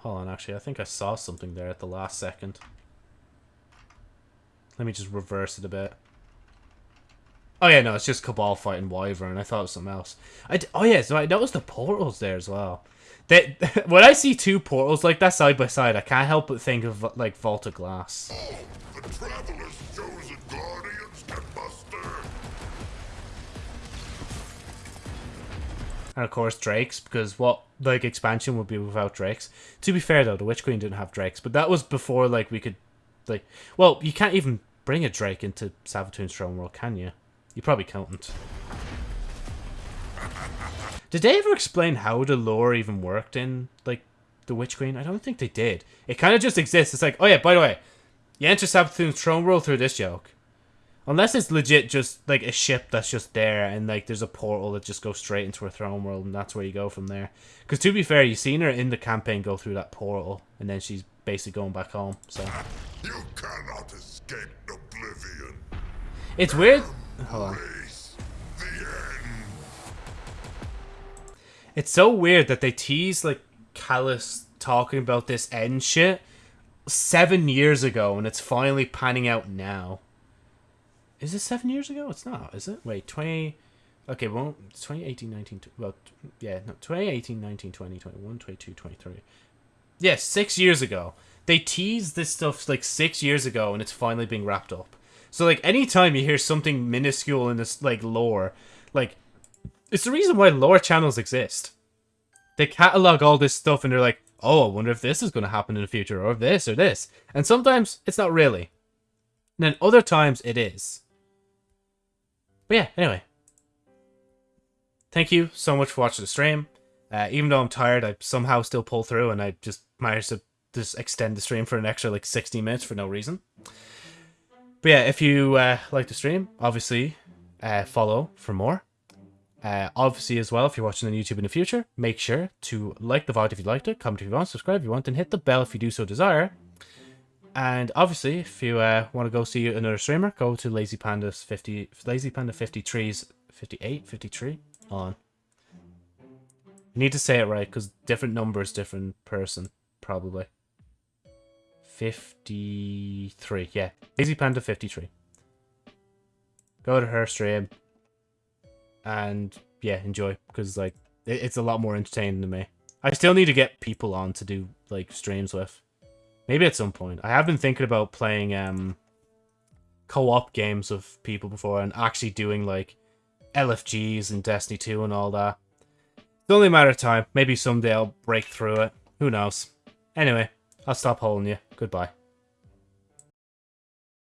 Hold on, actually, I think I saw something there at the last second. Let me just reverse it a bit. Oh yeah, no, it's just Cabal fighting Wyvern. I thought it was something else. I d oh yeah, so I noticed the portals there as well. They, <laughs> when I see two portals like that side by side, I can't help but think of like Vault of Glass. Oh, And of course Drakes, because what like expansion would be without Drakes? To be fair though, the Witch Queen didn't have Drakes, but that was before like we could like well, you can't even bring a Drake into Savathûn's Throne World, can you? You probably can't. Did they ever explain how the lore even worked in like the Witch Queen? I don't think they did. It kind of just exists. It's like, oh yeah, by the way, you enter Savathûn's Throne World through this joke. Unless it's legit just like a ship that's just there and like there's a portal that just goes straight into her throne world and that's where you go from there. Because to be fair, you've seen her in the campaign go through that portal and then she's basically going back home. So You cannot escape oblivion. it's weird. Hold on. Face the end. It's so weird that they tease like Calus talking about this end shit seven years ago and it's finally panning out now. Is this seven years ago? It's not, is it? Wait, 20. Okay, well, it's 2018, 19. Well, yeah, no, 2018, 19, 20, 21, 22, 23. Yeah, six years ago. They teased this stuff like six years ago and it's finally being wrapped up. So, like, anytime you hear something minuscule in this, like, lore, like, it's the reason why lore channels exist. They catalog all this stuff and they're like, oh, I wonder if this is going to happen in the future, or this, or this. And sometimes it's not really. And then other times it is. But yeah, anyway. Thank you so much for watching the stream. Uh, even though I'm tired, I somehow still pull through and I just managed to just extend the stream for an extra like 60 minutes for no reason. But yeah, if you uh, like the stream, obviously uh, follow for more. Uh, obviously, as well, if you're watching on YouTube in the future, make sure to like the VOD if you liked it, comment if you want, subscribe if you want, and hit the bell if you do so desire. And obviously, if you uh, want to go see another streamer, go to Lazy Panda's 50, Lazy Panda 53's 58, 53 on. You need to say it right because different numbers, different person, probably. 53, yeah. Lazy Panda 53. Go to her stream and yeah, enjoy because like it's a lot more entertaining to me. I still need to get people on to do like streams with. Maybe at some point. I have been thinking about playing um co-op games with people before and actually doing like LFGs and Destiny 2 and all that. It's only a matter of time. Maybe someday I'll break through it. Who knows? Anyway, I'll stop holding you. Goodbye.